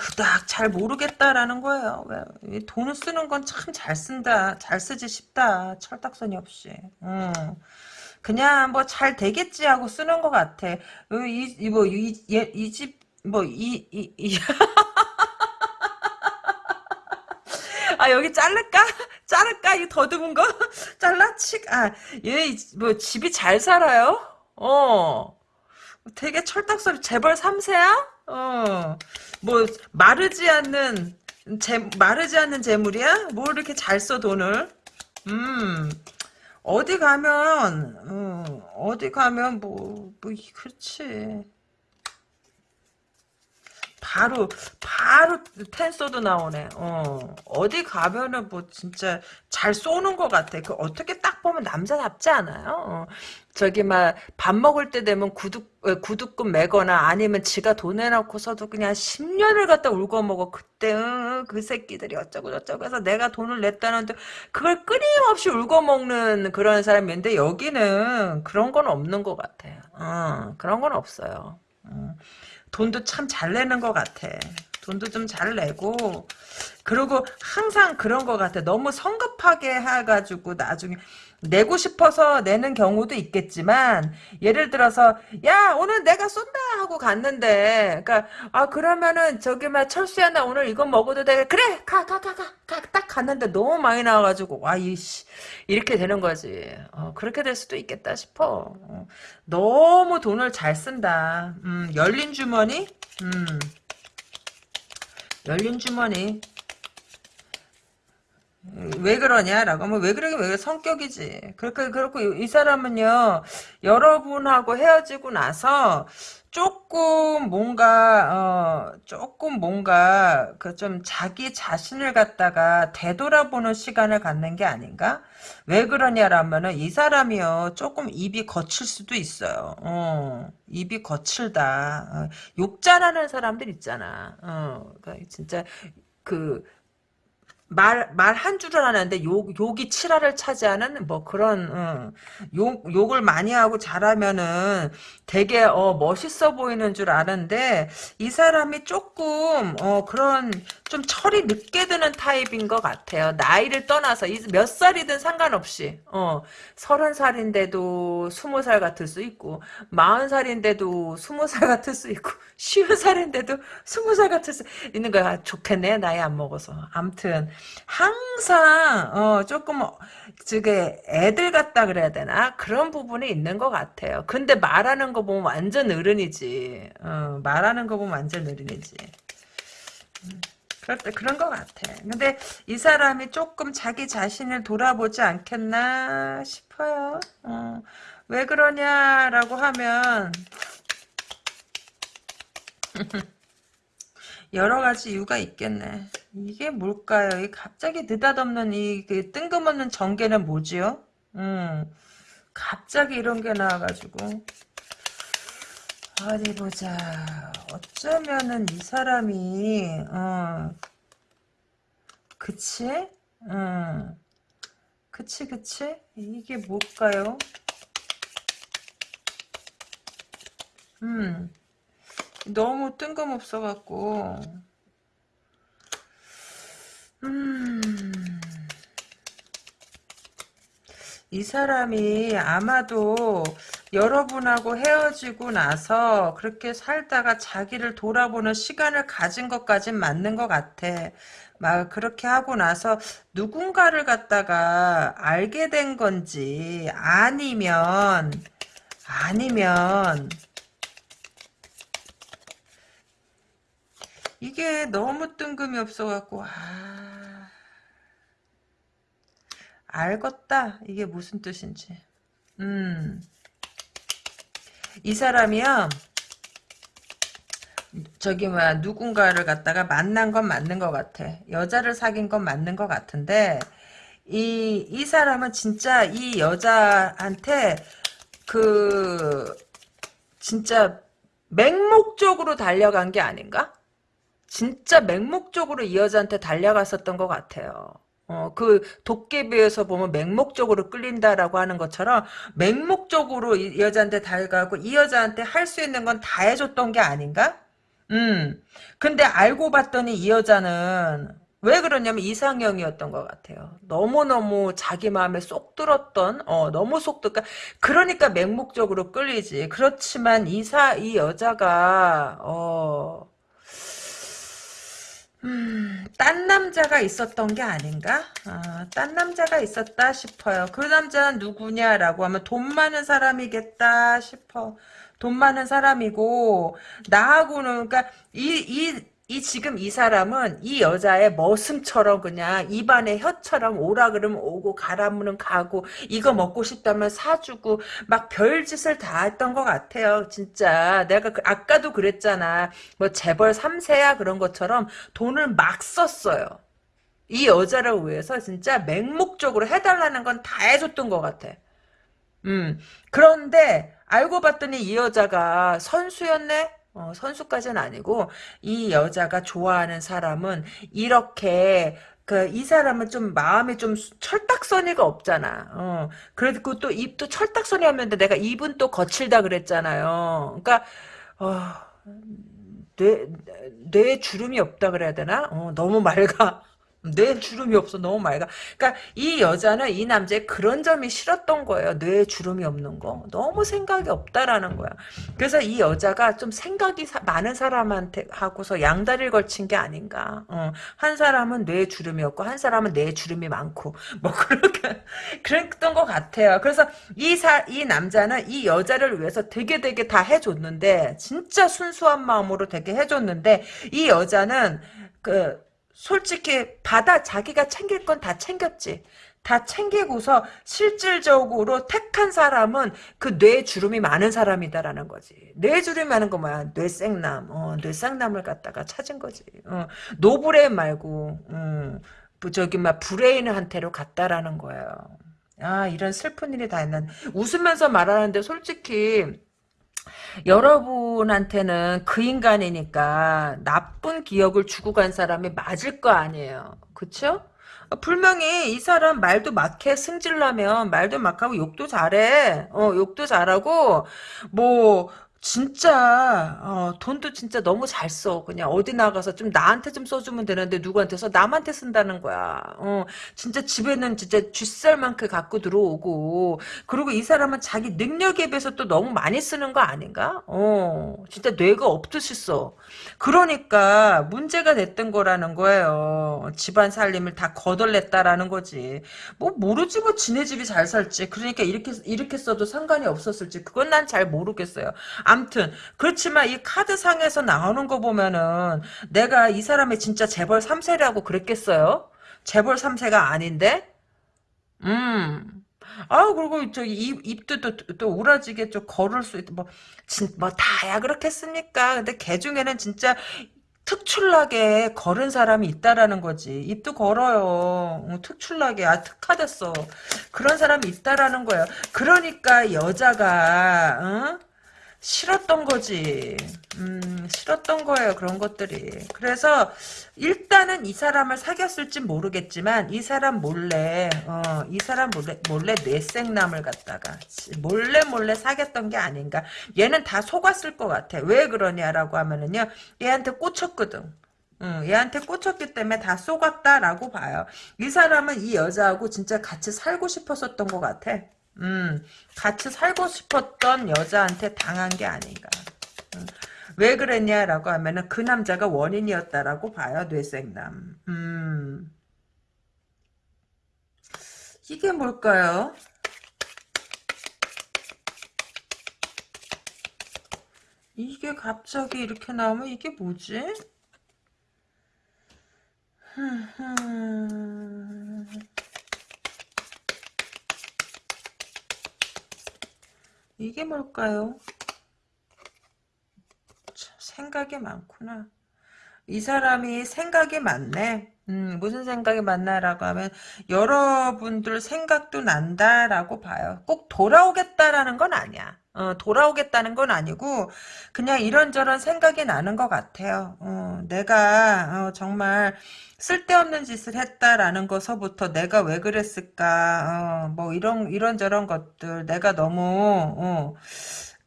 그닥 잘 모르겠다라는 거예요. 왜 돈을 쓰는 건 참 잘 쓴다, 잘 쓰지 싶다. 철딱선이 없이. 음. 그냥 뭐 잘 되겠지 하고 쓰는 것 같아. 이, 뭐, 이, 이 집, 뭐, 이, 이, 이. 아, 여기 자를까? 자를까? 이 더듬은 거? 잘라? 치, 아, 얘, 뭐, 집이 잘 살아요? 어. 되게 철딱소리, 재벌 3세야? 어. 뭐 마르지 않는 재, 마르지 않는 재물이야? 뭐 이렇게 잘 써 돈을? 음 어디 가면 어, 어디 가면 뭐, 뭐 그렇지 바로 바로 텐서도 나오네. 어 어디 가면은 뭐 진짜 잘 쏘는 것 같아. 그 어떻게 딱 보면 남자답지 않아요? 어. 저기 막 밥 먹을 때 되면 구두 어, 구두금 매거나 아니면 지가 돈 내놓고서도 그냥 10년을 갖다 울고 먹어. 그때 응, 그 새끼들이 어쩌고 저쩌고 해서 내가 돈을 냈다는데 그걸 끊임없이 울고 먹는 그런 사람인데 여기는 그런 건 없는 것 같아요. 어, 그런 건 없어요. 어. 돈도 참 잘 내는 것 같아. 돈도 좀 잘 내고 그리고 항상 그런 것 같아. 너무 성급하게 해가지고 나중에 내고 싶어서 내는 경우도 있겠지만 예를 들어서 야 오늘 내가 쏜다! 하고 갔는데 그러니까 아 그러면은 저기 막 철수야 나 오늘 이거 먹어도 돼 그래 가 가 가 가 가. 딱 갔는데 너무 많이 나와가지고 와 이씨 이렇게 되는 거지. 어, 그렇게 될 수도 있겠다 싶어. 어, 너무 돈을 잘 쓴다. 음, 열린 주머니? 음, 열린 주머니 왜 그러냐라고. 하면 왜 그러긴 왜 그래? 성격이지. 그렇게 그렇고 이 사람은요 여러분하고 헤어지고 나서 조금 뭔가 어 조금 뭔가 그 좀 자기 자신을 갖다가 되돌아보는 시간을 갖는 게 아닌가? 왜 그러냐라면은 이 사람이요 조금 입이 거칠 수도 있어요. 어 입이 거칠다. 어, 욕 잘하는 사람들 있잖아. 어 그러니까 진짜 그 말, 말 한 줄을 하는데 욕, 욕이 칠화를 차지하는 뭐 그런, 어, 욕, 욕을 많이 하고 잘하면은 되게, 어, 멋있어 보이는 줄 아는데, 이 사람이 조금, 어, 그런, 좀 철이 늦게 드는 타입인 것 같아요. 나이를 떠나서, 몇 살이든 상관없이, 어, 서른 살인데도 스무 살 같을 수 있고, 마흔 살인데도 스무 살 같을 수 있고, 쉬운 살인데도 스무 살 같을 수 있는 거야. 좋겠네, 나이 안 먹어서. 암튼, 항상 어 조금 어, 저게 애들 같다 그래야 되나 그런 부분이 있는 것 같아요. 근데 말하는 거 보면 완전 어른이지. 어, 말하는 거 보면 완전 어른이지. 음, 그럴 때 그런 것 같아. 근데 이 사람이 조금 자기 자신을 돌아보지 않겠나 싶어요. 어, 왜 그러냐라고 하면 여러 가지 이유가 있겠네. 이게 뭘까요? 이 갑자기 느닷없는 이 그 뜬금없는 전개는 뭐지요? 음, 갑자기 이런 게 나와가지고 어디 보자. 어쩌면은 이 사람이 어, 그치? 음, 그치 그치? 이게 뭘까요? 음. 너무 뜬금없어갖고 음... 이 사람이 아마도 여러분하고 헤어지고 나서 그렇게 살다가 자기를 돌아보는 시간을 가진 것까진 맞는 것 같아. 막 그렇게 하고 나서 누군가를 갖다가 알게 된 건지 아니면 아니면 이게 너무 뜬금이 없어갖고 아. 알겠다. 이게 무슨 뜻인지. 음 이 사람이요. 저기 뭐야 누군가를 갖다가 만난 건 맞는 것 같아. 여자를 사귄 건 맞는 것 같은데 이 이 사람은 진짜 이 여자한테 그 진짜 맹목적으로 달려간 게 아닌가? 진짜 맹목적으로 이 여자한테 달려갔었던 것 같아요. 어, 그 도깨비에서 보면 맹목적으로 끌린다라고 하는 것처럼 맹목적으로 이 여자한테 달려가고 이 여자한테 할 수 있는 건 다 해줬던 게 아닌가? 음. 근데 알고 봤더니 이 여자는 왜 그러냐면 이상형이었던 것 같아요. 너무너무 자기 마음에 쏙 들었던, 어, 너무 쏙 들, 그러니까 맹목적으로 끌리지. 그렇지만 이사, 이 여자가, 어, 음, 딴 남자가 있었던 게 아닌가? 아, 딴 남자가 있었다 싶어요. 그 남자는 누구냐라고 하면 돈 많은 사람이겠다 싶어. 돈 많은 사람이고 나하고는 그러니까 이, 이, 이 지금 이 사람은 이 여자의 머슴처럼 그냥 입안에 혀처럼 오라 그러면 오고 가라면 가고 이거 먹고 싶다면 사주고 막 별짓을 다 했던 것 같아요. 진짜 내가 그, 아까도 그랬잖아. 뭐 재벌 3세야 그런 것처럼 돈을 막 썼어요. 이 여자를 위해서 진짜 맹목적으로 해달라는 건 다 해줬던 것 같아. 음 그런데 알고 봤더니 이 여자가 선수였네? 어, 선수까지는 아니고 이 여자가 좋아하는 사람은 이렇게 그 이 사람은 좀 마음에 좀 철딱서니가 없잖아. 어. 그리고 또 입도 철딱서니 하면데 내가 입은 또 거칠다 그랬잖아요. 그러니까 어, 뇌, 뇌 주름이 없다 그래야 되나? 어, 너무 맑아. 뇌 주름이 없어. 너무 맑아 그러니까 이 여자는 이 남자의 그런 점이 싫었던 거예요. 뇌 주름이 없는 거. 너무 생각이 없다라는 거야. 그래서 이 여자가 좀 생각이 사, 많은 사람한테 하고서 양다리를 걸친 게 아닌가. 어, 한 사람은 뇌 주름이 없고 한 사람은 뇌 주름이 많고. 뭐 그렇게 그랬던 것 같아요. 그래서 이, 사, 이 남자는 이 여자를 위해서 되게 되게 다 해줬는데 진짜 순수한 마음으로 되게 해줬는데 이 여자는 그 솔직히 받아 자기가 챙길 건 다 챙겼지. 다 챙기고서 실질적으로 택한 사람은 그 뇌 주름이 많은 사람이다라는 거지. 뇌 주름이 많은 거 뭐야? 뇌섹남. 어, 뇌섹남을 갖다가 찾은 거지. 어, no brain 말고 음, 저기 막 브레인한테로 갔다라는 거예요. 아 이런 슬픈 일이 다 있는 웃으면서 말하는데 솔직히 여러분한테는 그 인간이니까 나쁜 기억을 주고 간 사람이 맞을 거 아니에요. 그쵸? 분명히 이 사람 말도 막해 승질나면 말도 막하고 욕도 잘해. 어, 욕도 잘하고 뭐 진짜 어, 돈도 진짜 너무 잘 써. 그냥 어디 나가서 좀 나한테 좀 써주면 되는데 누구한테 써? 남한테 쓴다는 거야. 어, 진짜 집에는 진짜 쥐쌀만큼 갖고 들어오고 그리고 이 사람은 자기 능력에 비해서 또 너무 많이 쓰는 거 아닌가? 어, 진짜 뇌가 없듯이 써. 그러니까 문제가 됐던 거라는 거예요. 집안 살림을 다 거덜냈다라는 거지. 뭐 모르지 뭐 지네 집이 잘 살지. 그러니까 이렇게 이렇게 써도 상관이 없었을지 그건 난 잘 모르겠어요. 암튼 그렇지만 이 카드상에서 나오는 거 보면은 내가 이 사람이 진짜 재벌 3세라고 그랬겠어요? 재벌 3세가 아닌데? 음. 아 그리고 저 입, 입도 또, 또 우라지게 좀 걸을 수 있다 뭐, 진, 뭐 다야 그렇겠습니까 근데 개 중에는 진짜 특출나게 걸은 사람이 있다라는 거지 입도 걸어요 어, 특출나게 아 특화됐어 그런 사람이 있다라는 거예요 그러니까 여자가 어? 싫었던 거지. 음, 싫었던 거예요, 그런 것들이. 그래서, 일단은 이 사람을 사귀었을지 모르겠지만, 이 사람 몰래, 어, 이 사람 몰래, 몰래 뇌생남을 갖다가, 몰래 몰래 사귀었던 게 아닌가. 얘는 다 속았을 것 같아. 왜 그러냐라고 하면은요, 얘한테 꽂혔거든. 응, 얘한테 꽂혔기 때문에 다 속았다라고 봐요. 이 사람은 이 여자하고 진짜 같이 살고 싶었었던 것 같아. 음, 같이 살고 싶었던 여자한테 당한 게 아닌가. 음, 왜 그랬냐라고 하면은 그 남자가 원인이었다라고 봐요, 뇌생남. 음, 이게 뭘까요? 이게 갑자기 이렇게 나오면 이게 뭐지? 이게 뭘까요? 참, 생각이 많구나. 이 사람이 생각이 많네. 음, 무슨 생각이 많나라고 하면 여러분들 생각도 난다라고 봐요. 꼭 돌아오겠다라는 건 아니야. 어, 돌아오겠다는 건 아니고 그냥 이런저런 생각이 나는 것 같아요. 어, 내가 어, 정말 쓸데없는 짓을 했다라는 것서부터 내가 왜 그랬을까 어, 뭐 이런 이런저런 것들 내가 너무 어,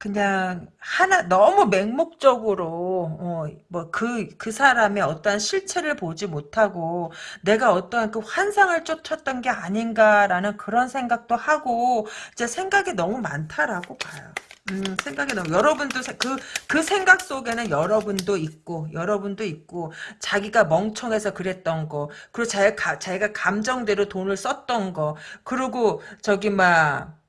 그냥 하나 너무 맹목적으로 어, 뭐그그 그 사람의 어떠한 실체를 보지 못하고 내가 어떠한 그 환상을 쫓았던 게 아닌가라는 그런 생각도 하고 이제 생각이 너무 많다라고 봐요. 음, 생각이 너무 여러분도 그그 생각 속에는 여러분도 있고 여러분도 있고 자기가 멍청해서 그랬던 거 그리고 자기가 자기가 감정대로 돈을 썼던 거 그리고 저기 막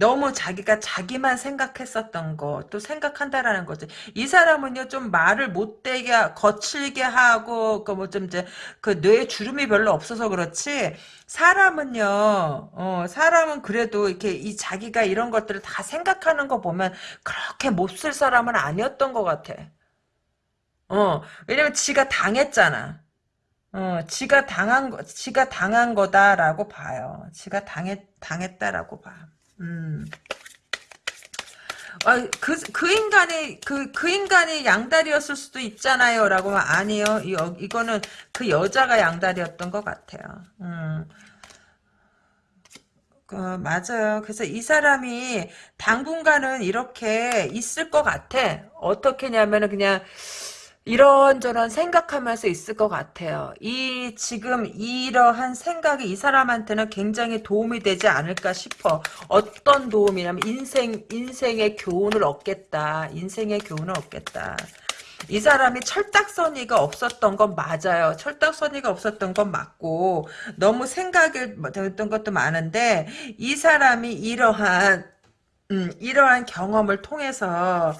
너무 자기가 자기만 생각했었던 거 또 생각한다라는 거지. 이 사람은요 좀 말을 못되게 거칠게 하고 그 뭐 좀 이제 그 뇌에 주름이 별로 없어서 그렇지 사람은요 어 사람은 그래도 이렇게 이 자기가 이런 것들을 다 생각하는 거 보면 그렇게 못쓸 사람은 아니었던 것 같아. 어 왜냐면 지가 당했잖아. 어, 지가 당한 거, 지가 당한 거다라고 봐요. 지가 당했, 당했다라고 봐. 음. 아, 그, 그 인간이, 그, 그 인간이 양다리였을 수도 있잖아요. 라고 하면, 아니요. 이, 이거는 그 여자가 양다리였던 것 같아요. 음. 그, 맞아요. 그래서 이 사람이 당분간은 이렇게 있을 것 같아. 어떻게냐면은 그냥, 이런저런 생각하면서 있을 것 같아요. 이 지금 이러한 생각이 이 사람한테는 굉장히 도움이 되지 않을까 싶어. 어떤 도움이냐면 인생 인생의 교훈을 얻겠다. 인생의 교훈을 얻겠다. 이 사람이 철딱서니가 없었던 건 맞아요. 철딱서니가 없었던 건 맞고 너무 생각을 했던 것도 많은데 이 사람이 이러한 음, 이러한 경험을 통해서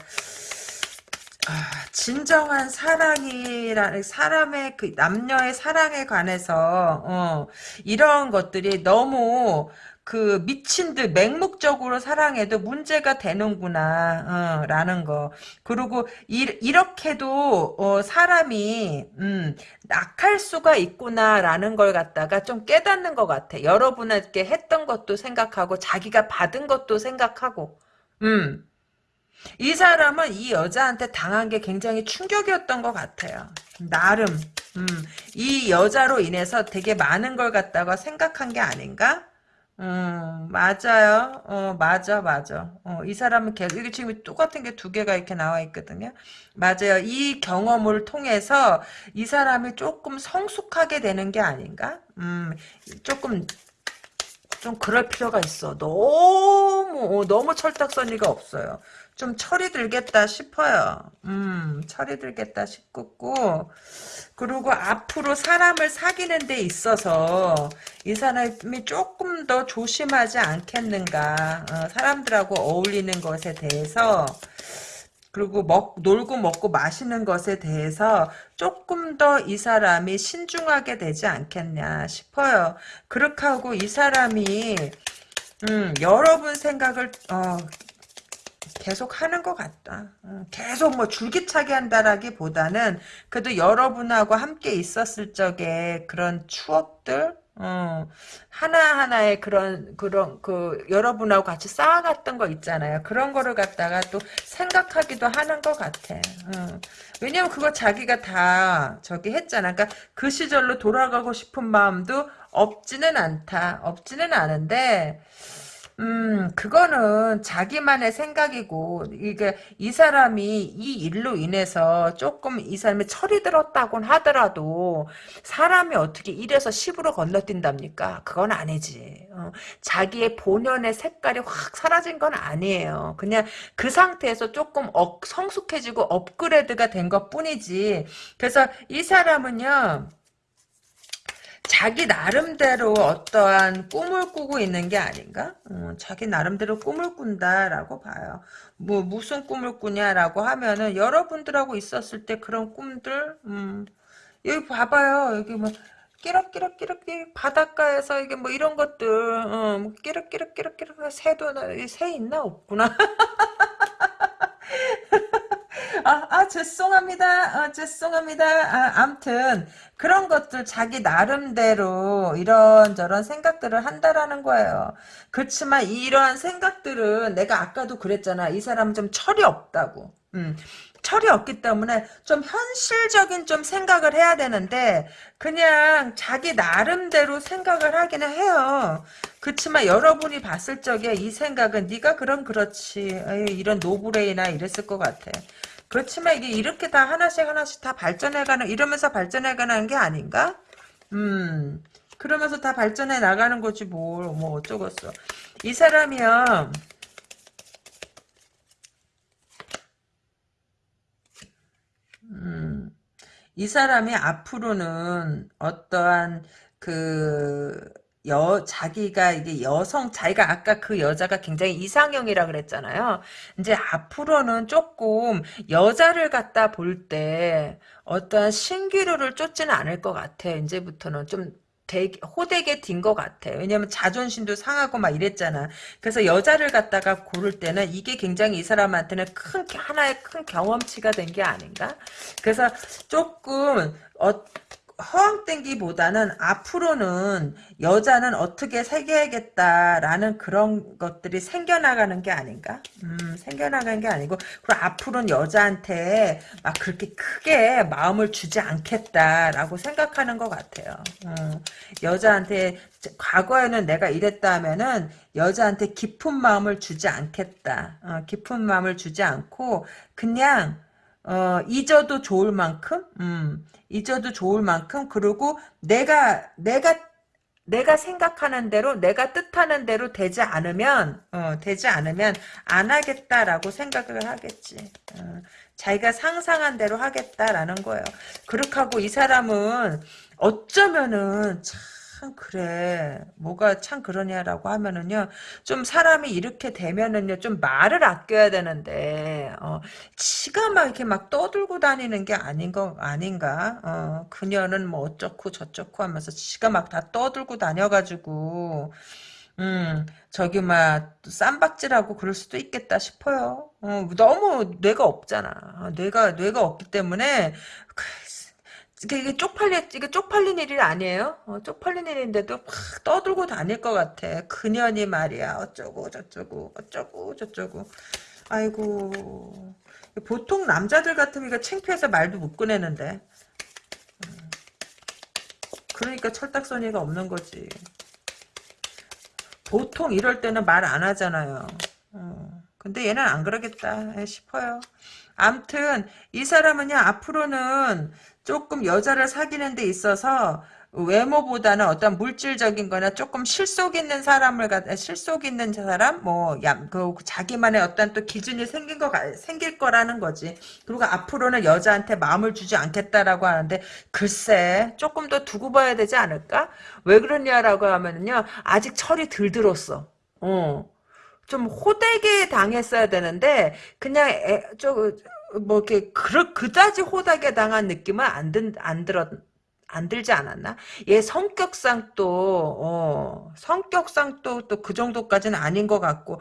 아, 진정한 사랑이라는 사람의 그 남녀의 사랑에 관해서 어, 이런 것들이 너무 그 미친 듯 맹목적으로 사랑해도 문제가 되는구나 어, 라는 거. 그리고 이, 이렇게도 어, 사람이 음, 낙할 수가 있구나 라는 걸 갖다가 좀 깨닫는 것 같아. 여러분에게 했던 것도 생각하고 자기가 받은 것도 생각하고. 음. 이 사람은 이 여자한테 당한 게 굉장히 충격이었던 것 같아요. 나름 음, 이 여자로 인해서 되게 많은 걸 갖다가 생각한 게 아닌가? 음, 맞아요. 어, 맞아, 맞아. 어, 이 사람은 계속, 이게 지금 똑같은 게 두 개가 이렇게 나와 있거든요. 맞아요. 이 경험을 통해서 이 사람이 조금 성숙하게 되는 게 아닌가? 음, 조금, 좀 그럴 필요가 있어. 너무, 어, 너무 철딱서니가 없어요. 좀 철이 들겠다 싶어요. 음, 철이 들겠다 싶고, 그리고 앞으로 사람을 사귀는 데 있어서 이 사람이 조금 더 조심하지 않겠는가. 어, 사람들하고 어울리는 것에 대해서 그리고 먹, 놀고 먹고 마시는 것에 대해서 조금 더 이 사람이 신중하게 되지 않겠냐 싶어요. 그렇게 하고 이 사람이 음, 여러분 생각을 어, 계속 하는 것 같다. 어, 계속 뭐 줄기차게 한다라기보다는 그래도 여러분하고 함께 있었을 적에 그런 추억들 어, 하나하나의 그런, 그런, 그, 여러분하고 같이 쌓아갔던 거 있잖아요. 그런 거를 갖다가 또 생각하기도 하는 것 같아. 어. 왜냐면 그거 자기가 다 저기 했잖아. 그러니까 그 시절로 돌아가고 싶은 마음도 없지는 않다. 없지는 않은데, 음, 그거는 자기만의 생각이고, 이게, 이 사람이 이 일로 인해서 조금 이 사람이 철이 들었다곤 하더라도, 사람이 어떻게 1에서 10으로 건너뛴답니까? 그건 아니지. 어, 자기의 본연의 색깔이 확 사라진 건 아니에요. 그냥 그 상태에서 조금 억, 성숙해지고 업그레이드가 된 것 뿐이지. 그래서 이 사람은요, 자기 나름대로 어떠한 꿈을 꾸고 있는 게 아닌가? 어, 자기 나름대로 꿈을 꾼다라고 봐요. 뭐 무슨 꿈을 꾸냐라고 하면은 여러분들하고 있었을 때 그런 꿈들 음, 여기 봐봐요. 여기 뭐 끼럭끼럭끼럭끼 바닷가에서 이게 뭐 이런 것들 어, 뭐 끼럭끼럭끼럭끼럭 새도 새 있나 없구나. 죄송합니다. 아, 죄송합니다. 아, 암튼, 그런 것들 자기 나름대로 이런저런 생각들을 한다라는 거예요. 그렇지만 이러한 생각들은 내가 아까도 그랬잖아. 이 사람은 좀 철이 없다고. 음. 철이 없기 때문에 좀 현실적인 좀 생각을 해야 되는데 그냥 자기 나름대로 생각을 하기는 해요. 그렇지만 여러분이 봤을 적에 이 생각은 네가 그럼 그렇지 에이, 이런 노브레이나 이랬을 것 같아. 그렇지만 이게 이렇게 다 하나씩 하나씩 다 발전해가는 이러면서 발전해가는 게 아닌가? 음 그러면서 다 발전해 나가는 거지 뭘 뭐 어쩌겠어. 이 사람이요. 음, 이 사람이 앞으로는 어떠한 그 여, 자기가 이게 여성, 자기가 아까 그 여자가 굉장히 이상형이라 그랬잖아요. 이제 앞으로는 조금 여자를 갖다 볼 때 어떠한 신기루를 쫓지는 않을 것 같아. 이제부터는 좀 되게 호되게 딘 것 같아. 왜냐면 자존심도 상하고 막 이랬잖아. 그래서 여자를 갖다가 고를 때는 이게 굉장히 이 사람한테는 큰 하나의 큰 경험치가 된 게 아닌가? 그래서 조금 어, 허황된기보다는 앞으로는 여자는 어떻게 새겨야겠다라는 그런 것들이 생겨나가는 게 아닌가? 음, 생겨나가는 게 아니고 그리고 앞으로는 여자한테 막 그렇게 크게 마음을 주지 않겠다라고 생각하는 것 같아요. 음, 여자한테 과거에는 내가 이랬다 하면은 여자한테 깊은 마음을 주지 않겠다. 어, 깊은 마음을 주지 않고 그냥 어, 잊어도 좋을 만큼, 음, 잊어도 좋을 만큼, 그리고 내가, 내가, 내가 생각하는 대로, 내가 뜻하는 대로 되지 않으면, 어, 되지 않으면 안 하겠다라고 생각을 하겠지. 어, 자기가 상상한 대로 하겠다라는 거예요. 그렇게 하고 이 사람은 어쩌면은 참, 참 그래 뭐가 참 그러냐라고 하면은요 좀 사람이 이렇게 되면은요 좀 말을 아껴야 되는데 어 지가 막 이렇게 막 떠들고 다니는 게 아닌 거 아닌가 어 그녀는 뭐 어쩌고 저쩌고 하면서 지가 막 다 떠들고 다녀가지고 음, 저기, 막, 쌈박질하고 그럴 수도 있겠다 싶어요. 어, 너무 뇌가 없잖아. 뇌가, 뇌가 없기 때문에, 이게 쪽팔리, 이게 쪽팔린 일이 아니에요? 어, 쪽팔린 일인데도 막 떠들고 다닐 것 같아. 그년이 말이야. 어쩌고 저쩌고 어쩌고 저쩌고. 아이고. 보통 남자들 같으면 이거 창피해서 말도 못 꺼내는데. 음, 그러니까 철딱서니가 없는 거지. 보통 이럴 때는 말 안 하잖아요. 어, 근데 얘는 안 그러겠다 싶어요. 암튼 이 사람은요 앞으로는 조금 여자를 사귀는 데 있어서 외모보다는 어떤 물질적인 거나 조금 실속 있는 사람을 갖 실속 있는 사람 뭐그 자기만의 어떤 또 기준이 생긴 거 생길 거라는 거지. 그리고 앞으로는 여자한테 마음을 주지 않겠다라고 하는데 글쎄 조금 더 두고 봐야 되지 않을까? 왜 그러냐라고 하면은요 아직 철이 덜 들었어. 어. 좀 호되게 당했어야 되는데 그냥 애, 저, 뭐 이렇게 그, 그다지 호되게 당한 느낌은 안, 든, 안 들었 안 들지 않았나? 얘 성격상 또, 어, 성격상 또, 또 그 정도까지는 아닌 것 같고,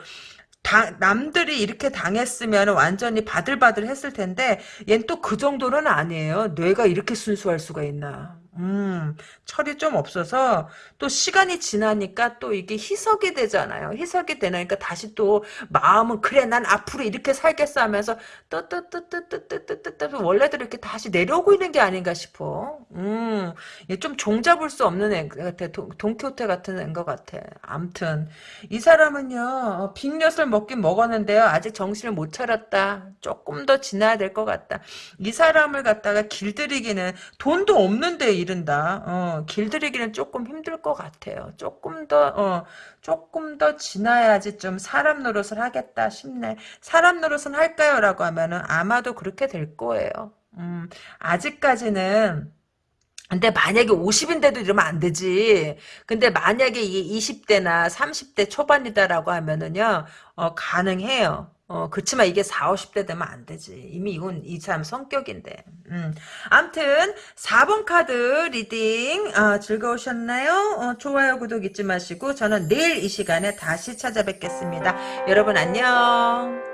다, 남들이 이렇게 당했으면 완전히 바들바들 했을 텐데, 얜또그 정도는 아니에요. 뇌가 이렇게 순수할 수가 있나. 음, 철이 좀 없어서 또 시간이 지나니까 또 이게 희석이 되잖아요. 희석이 되니까 다시 또 마음은 그래 난 앞으로 이렇게 살겠어 하면서 떠떠떠떠떠떠떠떠 원래대로 이렇게 다시 내려오고 있는 게 아닌가 싶어. 음, 좀 종잡을 수 없는 애 같아. 동키호테 같은 애인 것 같아. 암튼 이 사람은요 빅엿을 먹긴 먹었는데요 아직 정신을 못 차렸다. 조금 더 지나야 될 것 같다. 이 사람을 갖다가 길들이기는 돈도 없는데 이른다. 어, 길들이기는 조금 힘들 것 같아요. 조금 더, 어, 조금 더 지나야지 좀 사람 노릇을 하겠다 싶네. 사람 노릇은 할까요? 라고 하면은 아마도 그렇게 될 거예요. 음, 아직까지는 근데 만약에 50인데도 이러면 안 되지. 근데 만약에 이게 20대나 30대 초반이다라고 하면은요, 어, 가능해요. 어, 그치만 이게 4, 50대 되면 안 되지. 이미 이건 이 사람 성격인데. 음. 암튼, 4번 카드 reading, 어, 즐거우셨나요? 어, 좋아요, 구독 잊지 마시고, 저는 내일 이 시간에 다시 찾아뵙겠습니다. 여러분 안녕.